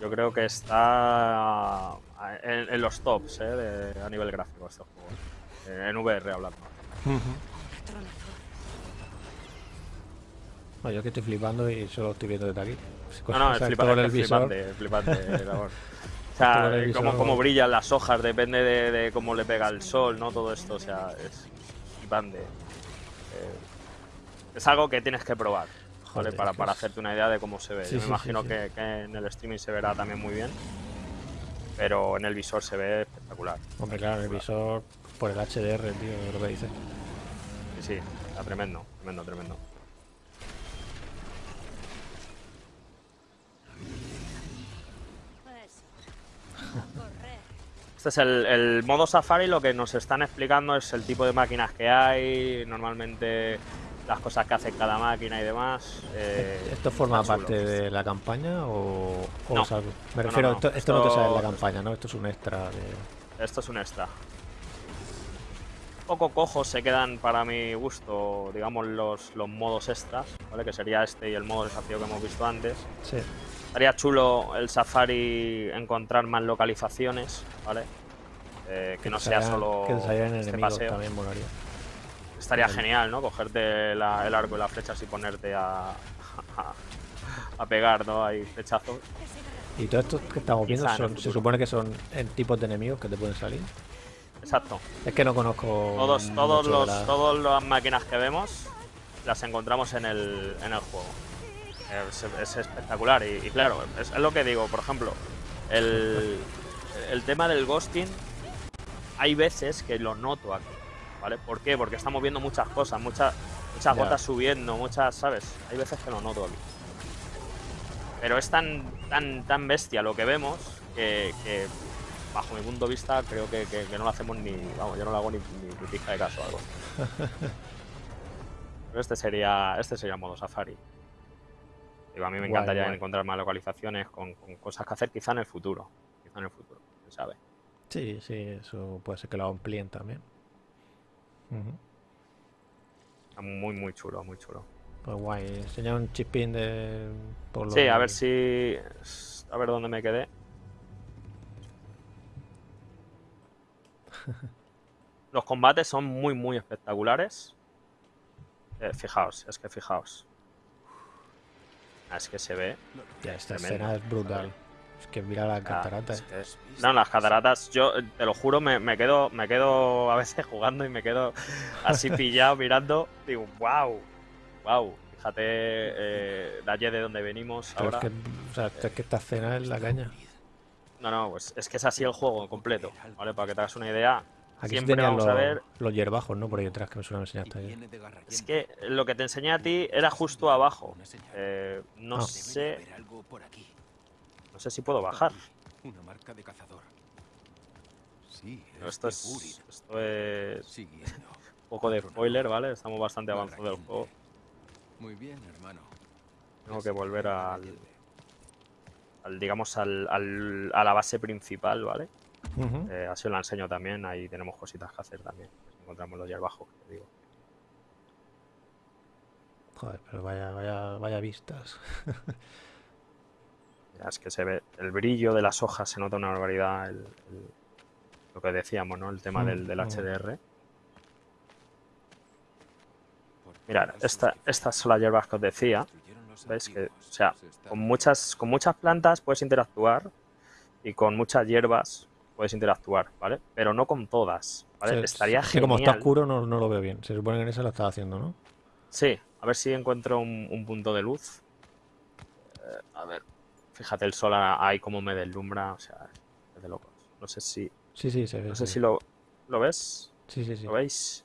yo creo que está en, en los tops eh, de- a nivel gráfico este juego. Eh, en VR hablando. No, yo es que estoy flipando y solo estoy viendo desde aquí. No, no, es, sea, flipa- todo el es visor. flipante, es flipante. O sea, eh, cómo, cómo brillan las hojas, depende de, de cómo le pega el sol, ¿no? Todo esto, o sea, es flipante. Eh, es algo que tienes que probar. ¿vale? Joder, para, para hacerte una idea de cómo se ve. Sí, Yo sí, me imagino sí, sí. Que, que en el streaming se verá también muy bien, pero en el visor se ve espectacular. Hombre, claro, el visor por el HDR, tío, lo que dice. Sí, sí, está tremendo, tremendo, tremendo. Este es el, el modo Safari, lo que nos están explicando es el tipo de máquinas que hay, normalmente las cosas que hace cada máquina y demás. eh, ¿Esto forma chulo. parte de la campaña o, o No. Me No, refiero, no. Esto, esto no te sale en la campaña, ¿no? Esto es un extra de... Esto es un extra. Poco cojos se quedan para mi gusto, digamos, los, los modos extras, ¿vale? Que sería este y el modo desafío que hemos visto antes. Sí, Estaría chulo el Safari encontrar más localizaciones, ¿vale? Eh, que no sea solo Que este paseo. también molaría. Estaría Vale. genial, ¿no? Cogerte la- el arco y las flechas y ponerte a, a, a pegar, ¿no? Ahí flechazos. Y todo esto que estamos viendo son- se supone que son en tipos de enemigos que te pueden salir. Exacto. Es que no conozco Todos, todos los, la- todas las máquinas que vemos las encontramos en el, en el juego. Es, es espectacular y, y claro, es, es lo que digo, por ejemplo, el, el tema del ghosting, hay veces que lo noto aquí, ¿vale? ¿Por qué? Porque estamos viendo muchas cosas, muchas, muchas gotas subiendo, muchas, ¿sabes? Hay veces que lo noto aquí. Pero es tan, tan, tan bestia lo que vemos que, que, bajo mi punto de vista, creo que, que- que no lo hacemos ni. Vamos, yo no le hago ni, ni, pizca de caso a algo. Pero este sería, este sería modo Safari. Digo, a mí me Guay, encantaría guay. encontrar más localizaciones con, con cosas que hacer quizá en el futuro. Quizá en el futuro, quién sabe. Sí, sí, eso puede ser que lo amplíen también. Muy, muy chulo, muy chulo. Pues guay, enseña un chispín de... por Sí, a ver si. A ver dónde me quedé. Los combates son muy, muy espectaculares. Eh, fijaos, es que fijaos. Ah, Es que se ve. Ya, esta Tremendo. escena es brutal. Es que mira las ah, cataratas. es que es- No, las cataratas, yo te lo juro, me, me quedo, me quedo a veces jugando y me quedo así pillado mirando. Digo, wow, wow. Fíjate eh, de allí de donde venimos Pero ahora. es que, o sea, es que esta escena es la caña. No, no, pues es que es así el juego completo, ¿vale? Para que te hagas una idea. Aquí Siempre vamos los, a ver. los hierbajos, ¿no? Por ahí detrás que me suena me enseñaste ayer. Es que lo que te enseñé a ti era justo abajo. Eh, no Ah. sé. No sé si puedo bajar. Una marca de cazador. Sí, Pero es esto es. Esto. Un poco de spoiler, ¿vale? Estamos bastante avanzados del juego. Muy bien, hermano. Tengo que volver al. al, digamos, al, al- a la base principal, ¿vale? Eh, así os la enseño también. Ahí tenemos cositas que hacer también. Encontramos los que te digo. Joder, pero vaya, vaya, vaya vistas. Es que se ve el brillo de las hojas, se nota una barbaridad. el- el- lo que decíamos, ¿no? El tema Mm, del, del mm. HDR. Mirad, esta, estas son las hierbas que os decía. ¿Veis que, o sea, Se está- con muchas, con muchas plantas puedes interactuar y con muchas hierbas puedes interactuar, ¿vale? Pero no con todas, ¿vale? Estaría es que genial. como está oscuro no, no lo veo bien. Se supone que en esa lo estaba haciendo, ¿no? Sí, a ver si encuentro un, un punto de luz. Eh, a ver, fíjate el sol ahí como me deslumbra, o sea, es de locos. No sé si, Sí, sí, se ve. no sé si lo, ¿lo ves, Sí, sí, sí. ¿lo veis?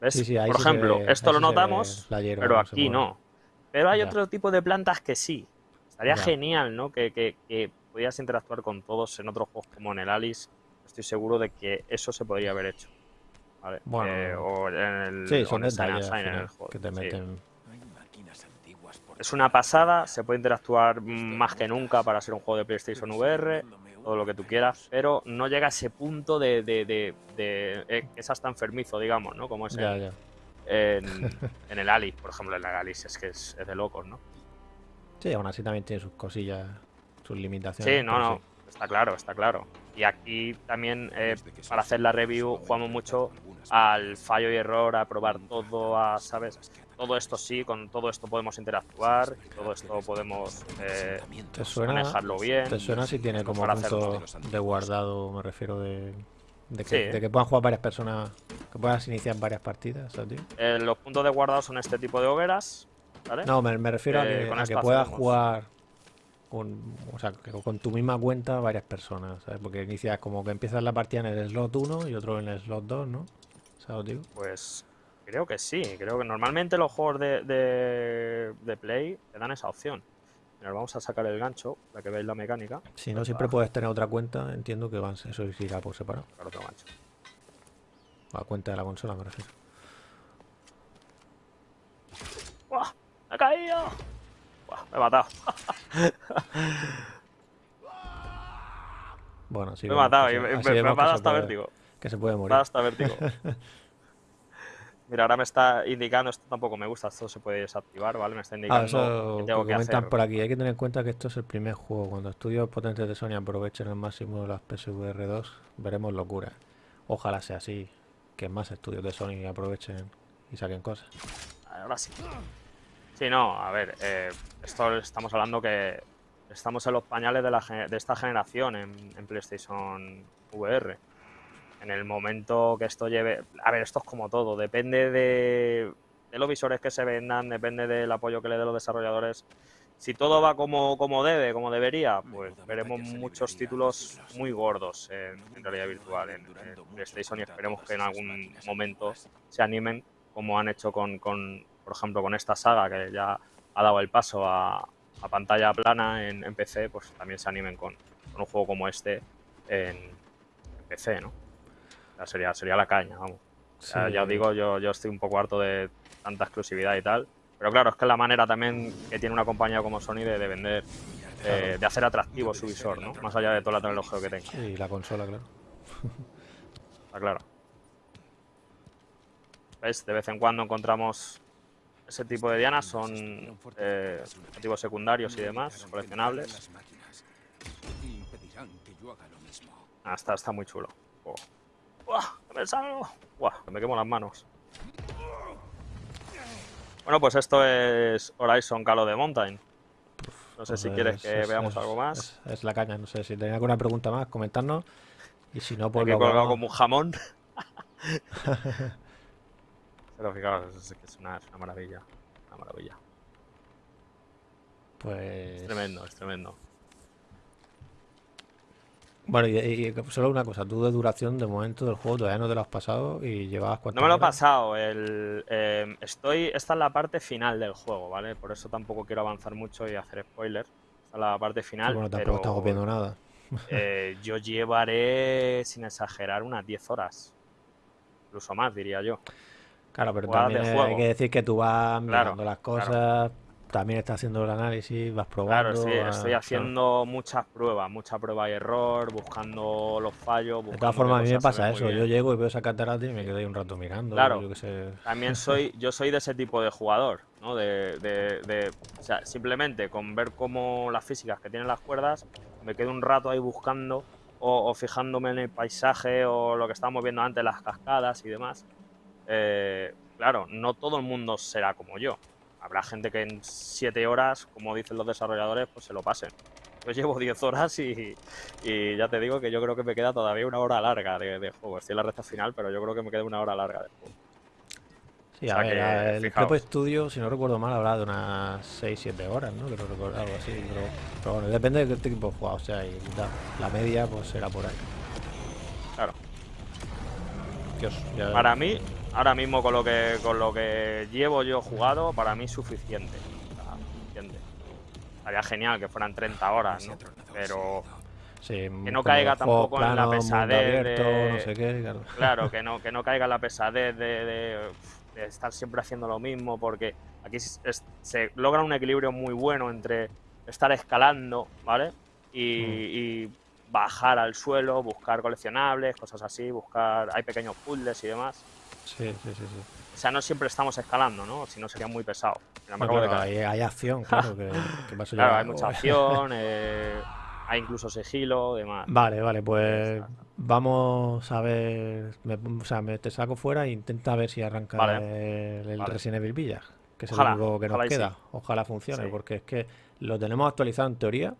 ¿Ves? Sí, sí, ahí Por ejemplo, ve- esto lo notamos, hierba, pero aquí no. Pero hay Ya. otro tipo de plantas que sí. Estaría Ya. genial, ¿no? Que, que, que pudieras interactuar con todos en otros juegos como en el Alice. Estoy seguro de que eso se podría haber hecho. ¿vale? Bueno, Eh, o en el, Sí, son en el Sign detalles en el juego. que te meten. Es una pasada, se puede interactuar más que nunca para ser un juego de PlayStation VR, todo lo que tú quieras, pero no llega a ese punto de, de, de, de- eh, que es hasta enfermizo, digamos, ¿no? Como es Ya, en, ya. en, en el Alice, por ejemplo, en el Alice es que es, es de locos, ¿no? Sí, aún así también tiene sus cosillas, sus limitaciones. Sí, no, no, está claro, está claro. Y aquí también, eh, para hacer la review, jugamos mucho al fallo y error, a probar todo, a, ¿sabes? Todo esto sí, con todo esto podemos interactuar, todo esto podemos eh, ¿Te suena, manejarlo bien. ¿Te suena si tiene como punto de guardado, me refiero de, de, que, Sí. de que puedan jugar varias personas, que puedas iniciar varias partidas, ¿sabes, tío? Eh, los puntos de guardado son este tipo de hogueras, ¿vale? No, me, me refiero a Eh, que, con a esto que puedas hacemos. jugar con, o sea, que con tu misma cuenta varias personas, ¿sabes? Porque inicias como que empiezas la partida en el slot 1 y otro en el slot 2, ¿no? Pues creo que sí, creo que normalmente los juegos de, de, de Play te dan esa opción. Mira, vamos a sacar el gancho para que veáis la mecánica. Si no, siempre puedes tener otra cuenta, entiendo que eso irá por separado. Sacar otro gancho. La cuenta de la consola, me refiero. ¡Buah! ¡Me he caído! ¡Buah! Me he matado. Bueno, sí. me he matado y me, me- me vemos ha dado hasta puede- vértigo. Que se puede Me ha morir. dado hasta vértigo. Mira, ahora me está indicando, esto tampoco me gusta, esto se puede desactivar, ¿vale? Me está Ah, indicando eso que tengo que comentan hacer. por aquí. Hay que tener en cuenta que esto es el primer juego. Cuando estudios potentes de Sony aprovechen al máximo las PSVR 2, veremos locura. Ojalá sea así, que más estudios de Sony aprovechen y saquen cosas. Ahora sí. Sí, no, a ver, eh, esto estamos hablando que estamos en los pañales de, la, de esta generación en, en PlayStation VR. En el momento que esto lleve... A ver, esto es como todo, depende de, de los visores que se vendan, depende del apoyo que le den los desarrolladores. Si todo va como, como debe, como debería, pues veremos muchos títulos muy gordos en, en realidad virtual en, en PlayStation y esperemos que en algún momento se animen como han hecho con, con, por ejemplo, con esta saga que ya ha dado el paso a, a pantalla plana en, en PC, pues también se animen con, con un juego como este en, en PC, ¿no? Sería, sería la caña, vamos. O sea, Sí. Ya os digo, yo, yo estoy un poco harto de tanta exclusividad y tal. Pero claro, es que es la manera también que tiene una compañía como Sony de, de vender, eh, de hacer atractivo su visor, ¿no? Más allá de toda la tecnología que tenga, Y la consola, claro. está claro. ¿Ves? De vez en cuando encontramos ese tipo de dianas, son eh, objetivos secundarios y demás, coleccionables. Ah, está, está muy chulo. Oh. ¡Buah! ¡Que me salgo! ¡Buah! Me quemo las manos. Bueno, pues esto es Horizon Call of the Mountain. No sé si quieres es- que es- veamos es- algo más. Es, es la caña, no sé si tenéis alguna pregunta más, comentarnos. Y si no, pues lo colgado como un jamón. Pero fijaos, es, es una, es una maravilla. Una maravilla. Pues. Es tremendo, es tremendo. Bueno, y, y solo una cosa, tú de duración de momento del juego todavía no te lo has pasado y llevabas cuántas No me lo he pasado. El, eh, estoy, esta es la parte final del juego, ¿vale? Por eso tampoco quiero avanzar mucho y hacer spoilers. Esta es la parte final. Bueno, tampoco pero, estamos viendo nada. eh, yo llevaré, sin exagerar, unas 10 horas. Incluso más, diría yo. Claro, pero también hay que decir que tú vas Claro, mirando las claro. También estás haciendo el análisis, vas Claro, probando. estoy, vas- estoy claro. haciendo muchas pruebas, mucha prueba y error, buscando los fallos. De buscando todas qué formas, a mí me pasa eso. Yo llego y veo esa catarata y me quedo ahí un rato mirando. Claro. Yo qué sé. También soy, yo soy de ese tipo de jugador, ¿no? De, de- de- o sea, simplemente con ver cómo las físicas que tienen las cuerdas, me quedo un rato ahí buscando o, o fijándome en el paisaje o lo que estábamos viendo antes, las cascadas y demás. Eh, claro, no todo el mundo será como yo. Habrá gente que en 7 horas, como dicen los desarrolladores, pues se lo pasen. Yo llevo 10 horas y, y ya te digo que yo creo que me queda todavía una hora larga de, de juego. Estoy en la recta final, pero yo creo que me queda una hora larga de juego. Sí, O a sea ver, que, el fijaos. Prepo Studio, si no recuerdo mal, habrá de unas 6-7 horas, ¿no? Algo así. Pero, pero bueno, depende de qué tipo de juego sea. Y. La media, pues será por ahí. Claro. Dios, ya- Para mí, ahora mismo con lo que con lo que llevo yo jugado, para mí es suficiente. Suficiente. Estaría genial que fueran 30 horas, ¿no? Pero sí, que no caiga tampoco en la pesadez abierto, de- no sé qué, claro. claro, que no, que no caiga en la pesadez de, de- de estar siempre haciendo lo mismo, porque aquí es- es- se logra un equilibrio muy bueno entre estar escalando, ¿vale? Y, y bajar al suelo, buscar coleccionables, cosas así, buscar. Hay pequeños puzzles y demás. Sí, sí, sí. sí. O sea, no siempre estamos escalando, ¿no? Si no sería muy pesado. No, claro, hay, hay acción, claro, que, que Claro, hay mucha acción, eh, hay incluso sigilo, demás. Vale, vale, pues vamos a ver. me- o sea, me te saco fuera e intenta ver si arranca Vale. el, el Vale. Resident Evil Village, que es Ojalá, el único que nos sí. queda. Ojalá funcione, Sí. porque es que lo tenemos actualizado en teoría.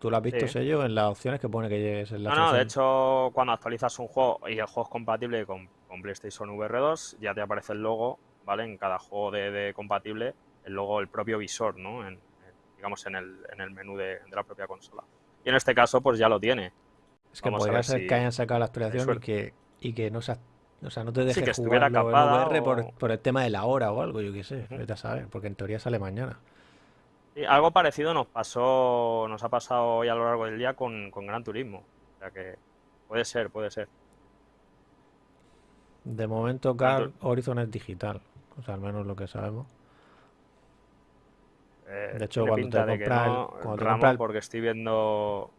Tú lo has visto, Sí. sello, en las opciones que pone que llegues en la No, no, de hecho, cuando actualizas un juego y el juego es compatible con, con PlayStation VR 2, ya te aparece el logo, ¿vale? En cada juego de, de compatible el logo, el propio visor, ¿no? En, en- digamos, en el, en el menú de, de la propia consola. Y en este caso, pues ya lo tiene. Es que Vamos podría ser si que hayan sacado la actualización y que, y que no, se, o sea, no te deje que estuviera jugarlo en VR por, o- por el tema de la hora o algo, yo qué sé, vete a saber, porque en teoría sale mañana. Sí, algo parecido nos pasó, nos ha pasado hoy a lo largo del día con, con Gran Turismo. O sea que puede ser, puede ser. De momento, Gran Car Horizon es digital, o sea, al menos lo que sabemos. Eh, De hecho, cuando te que compras no, cuando te Ramón, compras el- porque estoy viendo,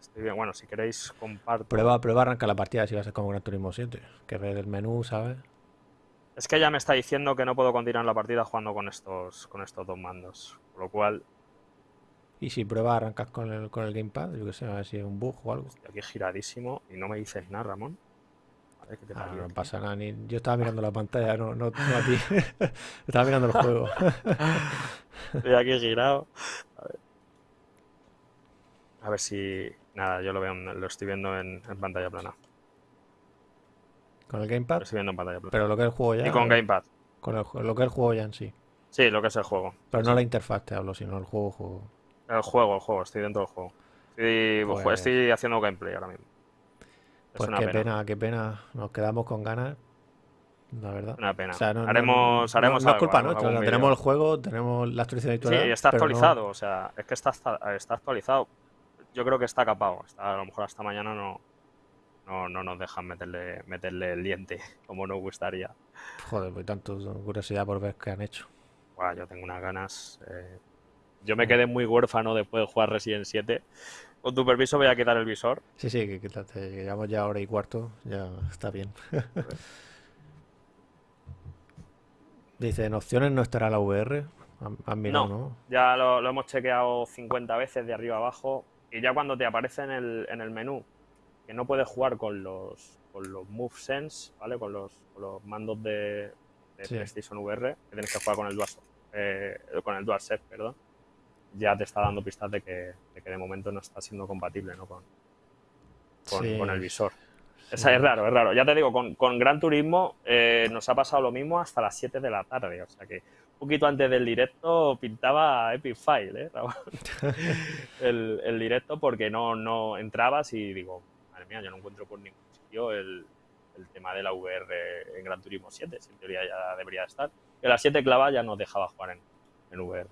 estoy bien, bueno, si queréis comparto. Prueba, prueba, arranca la partida si va a ser como Gran Turismo 7, que ves el menú, ¿sabes? Es que ya me está diciendo que no puedo continuar la partida jugando con estos, con estos dos mandos. Por lo cual, Y si pruebas, arrancas con el, con el gamepad, yo qué sé, a ver si es un bug o algo. estoy aquí giradísimo y no me dices nada, Ramón. Te Ah, no tío. pasa nada, ni... yo estaba mirando la pantalla, no, no, no a ti. estaba mirando el juego. Estoy aquí girado. A ver. A ver si. Nada, yo lo veo, lo estoy viendo en, en pantalla plana. con el Lo gamepad, estoy viendo en pantalla plana. pero lo que es el juego ya. Y con Gamepad. con el lo que es el juego ya en sí. Sí, lo que es el juego. Pero no la interfaz te hablo, sino el juego, juego. El juego, el juego, estoy dentro del juego. Estoy, Pues- estoy haciendo gameplay ahora mismo. Es Pues qué pena. pena. qué pena. Nos quedamos con ganas, la verdad. Una pena. O sea, no, haremos, no- haremos no es culpa nuestra. algún o sea, tenemos el juego, tenemos la actualización Sí, editorial, está actualizado, o sea, es que está, está, está actualizado. Yo creo que está capado. Está, a lo mejor hasta mañana no, no, no nos dejan meterle, meterle el diente como nos gustaría. Joder, pues tanto curiosidad por ver qué han hecho. Buah, yo tengo unas ganas. eh, Yo me quedé muy huérfano después de jugar Resident 7. Con tu permiso voy a quitar el visor. Sí, sí, que quítate, que llevamos ya hora y cuarto, ya está bien. Dice, en opciones no estará la VR. Mirado, No. ¿no? Ya lo, lo hemos chequeado 50 veces de arriba abajo. Y ya cuando te aparece en el, en el menú que no puedes jugar con los, con los MoveSense, ¿vale? Con los, con los mandos de, de Sí. PlayStation VR, que tienes que jugar con el DualShock, eh, con el DualSense, perdón. Ya te está dando pistas de que, de que de momento no está siendo compatible ¿no? con, con, Sí, con el visor. sí. Esa es raro, es raro. Ya te digo, con, con Gran Turismo eh, nos ha pasado lo mismo hasta las 7 de la tarde. O sea que un poquito antes del directo pintaba Epic File, ¿eh, Raúl? el, el directo porque no, no entrabas y digo, madre mía, yo no encuentro por ningún sitio el, el tema de la VR en Gran Turismo 7. Si en teoría ya debería estar. Y a las 7 clavas ya nos dejaba jugar en, en VR.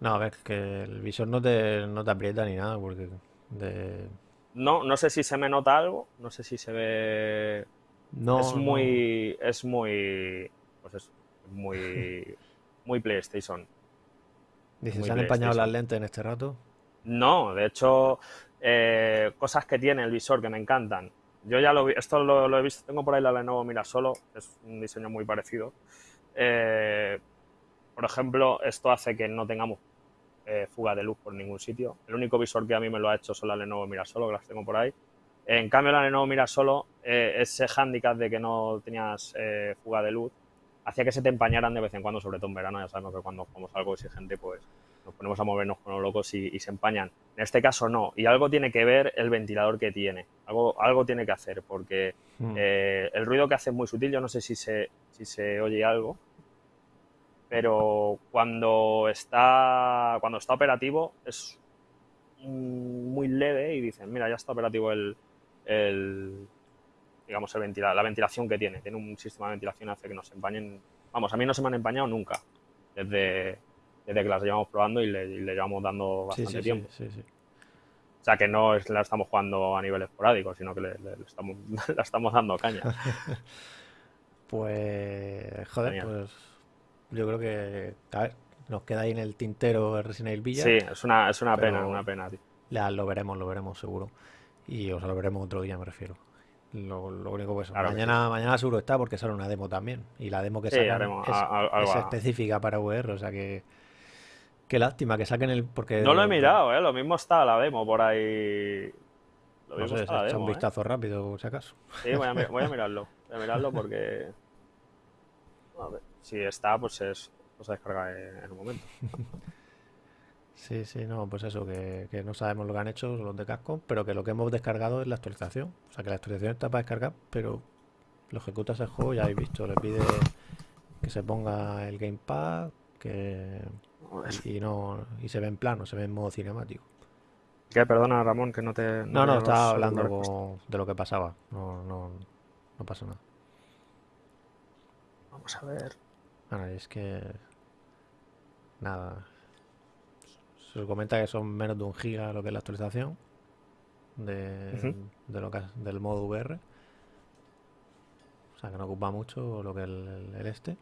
No, a ver, que el visor no te, no te aprieta ni nada, porque de... No, no sé si se me nota algo, no sé si se ve No, es no. muy es muy pues es muy muy PlayStation. ¿se han empañado las lentes en este rato? no de hecho eh, cosas que tiene el visor que me encantan. Yo ya lo vi esto lo, lo he visto tengo por ahí la Lenovo Mira Solo es un diseño muy parecido. Eh, por ejemplo esto hace que no tengamos eh, fuga de luz por ningún sitio el único visor que a mí me lo ha hecho son las Lenovo Mira Solo que las tengo por ahí en cambio, la Lenovo Mira Solo, eh, ese hándicap de que no tenías eh, fuga de luz, hacía que se te empañaran de vez en cuando, sobre todo en verano. Ya sabemos que cuando jugamos algo exigente, pues nos ponemos a movernos como locos y, y se empañan. En este caso no. Y algo tiene que ver el ventilador que tiene. Algo, algo tiene que hacer, porque Mm. eh, el ruido que hace es muy sutil. Yo no sé si se, si se oye algo. Pero cuando está, cuando está operativo es muy leve y dicen, mira, ya está operativo el, el digamos, el ventila- la ventilación que tiene. Tiene un sistema de ventilación hace que no se empañen. Vamos, a mí no se me han empañado nunca. Desde, desde que las llevamos probando y le, y le llevamos dando bastante sí, sí, tiempo. sí. O sea, que no es, la estamos jugando a nivel esporádico, sino que le, le- le estamos, la estamos dando caña. Pues, joder, Genial. pues yo creo que, a ver, nos queda ahí en el tintero el Resident Evil Sí, Village. es una, es una pena, una pena, tío. Ya lo veremos, lo veremos seguro. Y os lo veremos otro día, me refiero. Lo, lo único que. Claro que mañana, mañana seguro está porque sale una demo también. Y la demo que Sí, sacan es, a- a- es específica para VR, o sea que. Qué lástima que saquen el. Porque No lo he mirado, ¿eh? Lo mismo está la demo por ahí. Lo No mismo sé, está la demo, un ¿eh? vistazo rápido, si acaso. Sí, voy a, voy a mirarlo. Voy a mirarlo porque. A ver, si está, pues es. Pues se descarga en en un momento. Sí, sí, no, pues eso, que, que no sabemos lo que han hecho los de Capcom, pero que lo que hemos descargado es la actualización. O sea que la actualización está para descargar, pero lo ejecutas el juego, ya habéis visto, le pide que se ponga el gamepad, que y, no y se ve en plano, se ve en modo cinemático. ¿Qué? Perdona, Ramón, que no te... No, no, estaba hablando con- de lo que pasaba. No, no, no pasa nada. Vamos a ver. Bueno, es que. Nada. Se comenta que son menos de un giga lo que es la actualización de, de lo que es- del modo VR. O sea que no ocupa mucho lo que es el, este.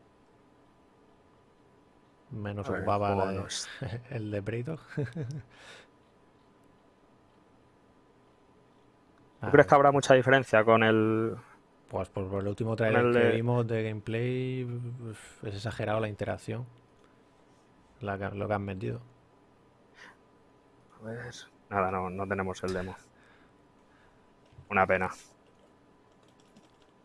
Menos ver, ocupaba la el de Predator. ¿Tú crees que habrá mucha diferencia con el... Pues por, por el último trailer el que de- vimos de gameplay es exagerado la interacción. La lo que han metido. A ver... Nada, no, no tenemos el demo. Una pena.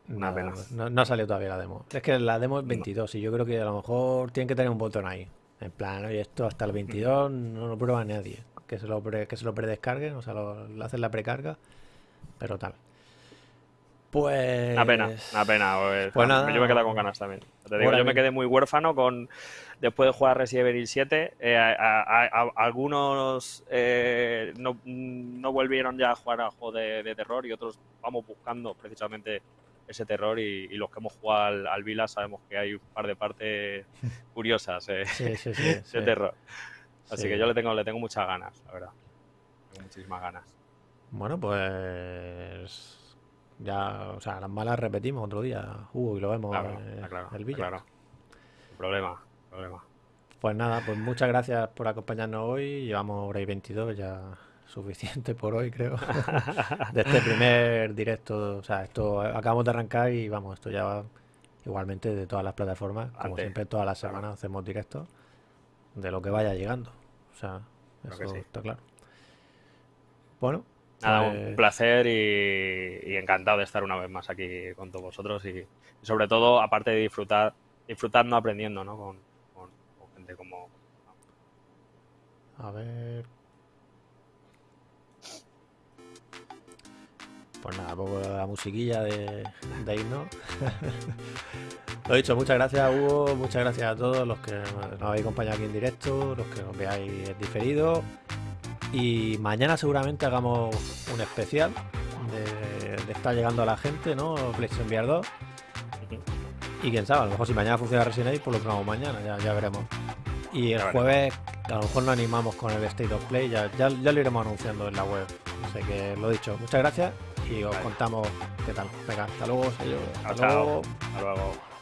Una Nada, pena. No, no ha salido todavía la demo. Es que la demo es 22 y yo creo que a lo mejor tienen que tener un botón ahí. En plan, oye, esto hasta el 22 no lo prueba nadie. Que se lo, pre- que se lo predescarguen, o sea, lo, lo hacen la precarga, pero tal. Pues... Una pena, una pena. pues, Pues nada. yo me quedé con ganas también. Te digo, yo me quedé muy huérfano con después de jugar Resident Evil 7. eh, a- a- a- algunos eh, no, no volvieron ya a jugar a juegos de, de terror y otros vamos buscando precisamente ese terror y, y los que hemos jugado al, al Vila sabemos que hay un par de partes curiosas eh, Sí, sí, sí. de terror. Así Sí. que yo le tengo, le tengo muchas ganas, la verdad. Tengo muchísimas ganas. Bueno, pues... Ya, o sea, las malas repetimos otro día, Hugo, y lo vemos Claro, claro, el Villa. claro. Problema, problema. Pues nada, pues muchas gracias por acompañarnos hoy. Llevamos hora y 22, ya suficiente por hoy, creo. De este primer directo. O sea, esto acabamos de arrancar y vamos, esto ya va igualmente de todas las plataformas. Como Antes, siempre, todas las claro. semanas hacemos directos de lo que vaya llegando. O sea, Creo eso sí. está claro. Bueno, Nada, pues- un placer y, y encantado de estar una vez más aquí con todos vosotros y, y sobre todo, aparte de disfrutar, disfrutando aprendiendo, ¿no? Con, con- con gente como... A ver. Pues nada, pongo la musiquilla de, de himno. Lo dicho, muchas gracias Hugo, muchas gracias a todos los que nos habéis acompañado aquí en directo, los que nos veáis en diferido. Y mañana seguramente hagamos un especial de, de estar llegando a la gente, ¿no? PlayStation VR 2. Y quién sabe, a lo mejor si mañana funciona Resident Evil, pues lo probamos mañana, ya, ya veremos. Y el jueves a lo mejor nos animamos con el State of Play, ya, ya, ya lo iremos anunciando en la web. Así que lo dicho, muchas gracias y os Vale. contamos qué tal. Venga, hasta luego, sello. Hasta luego. Hasta luego.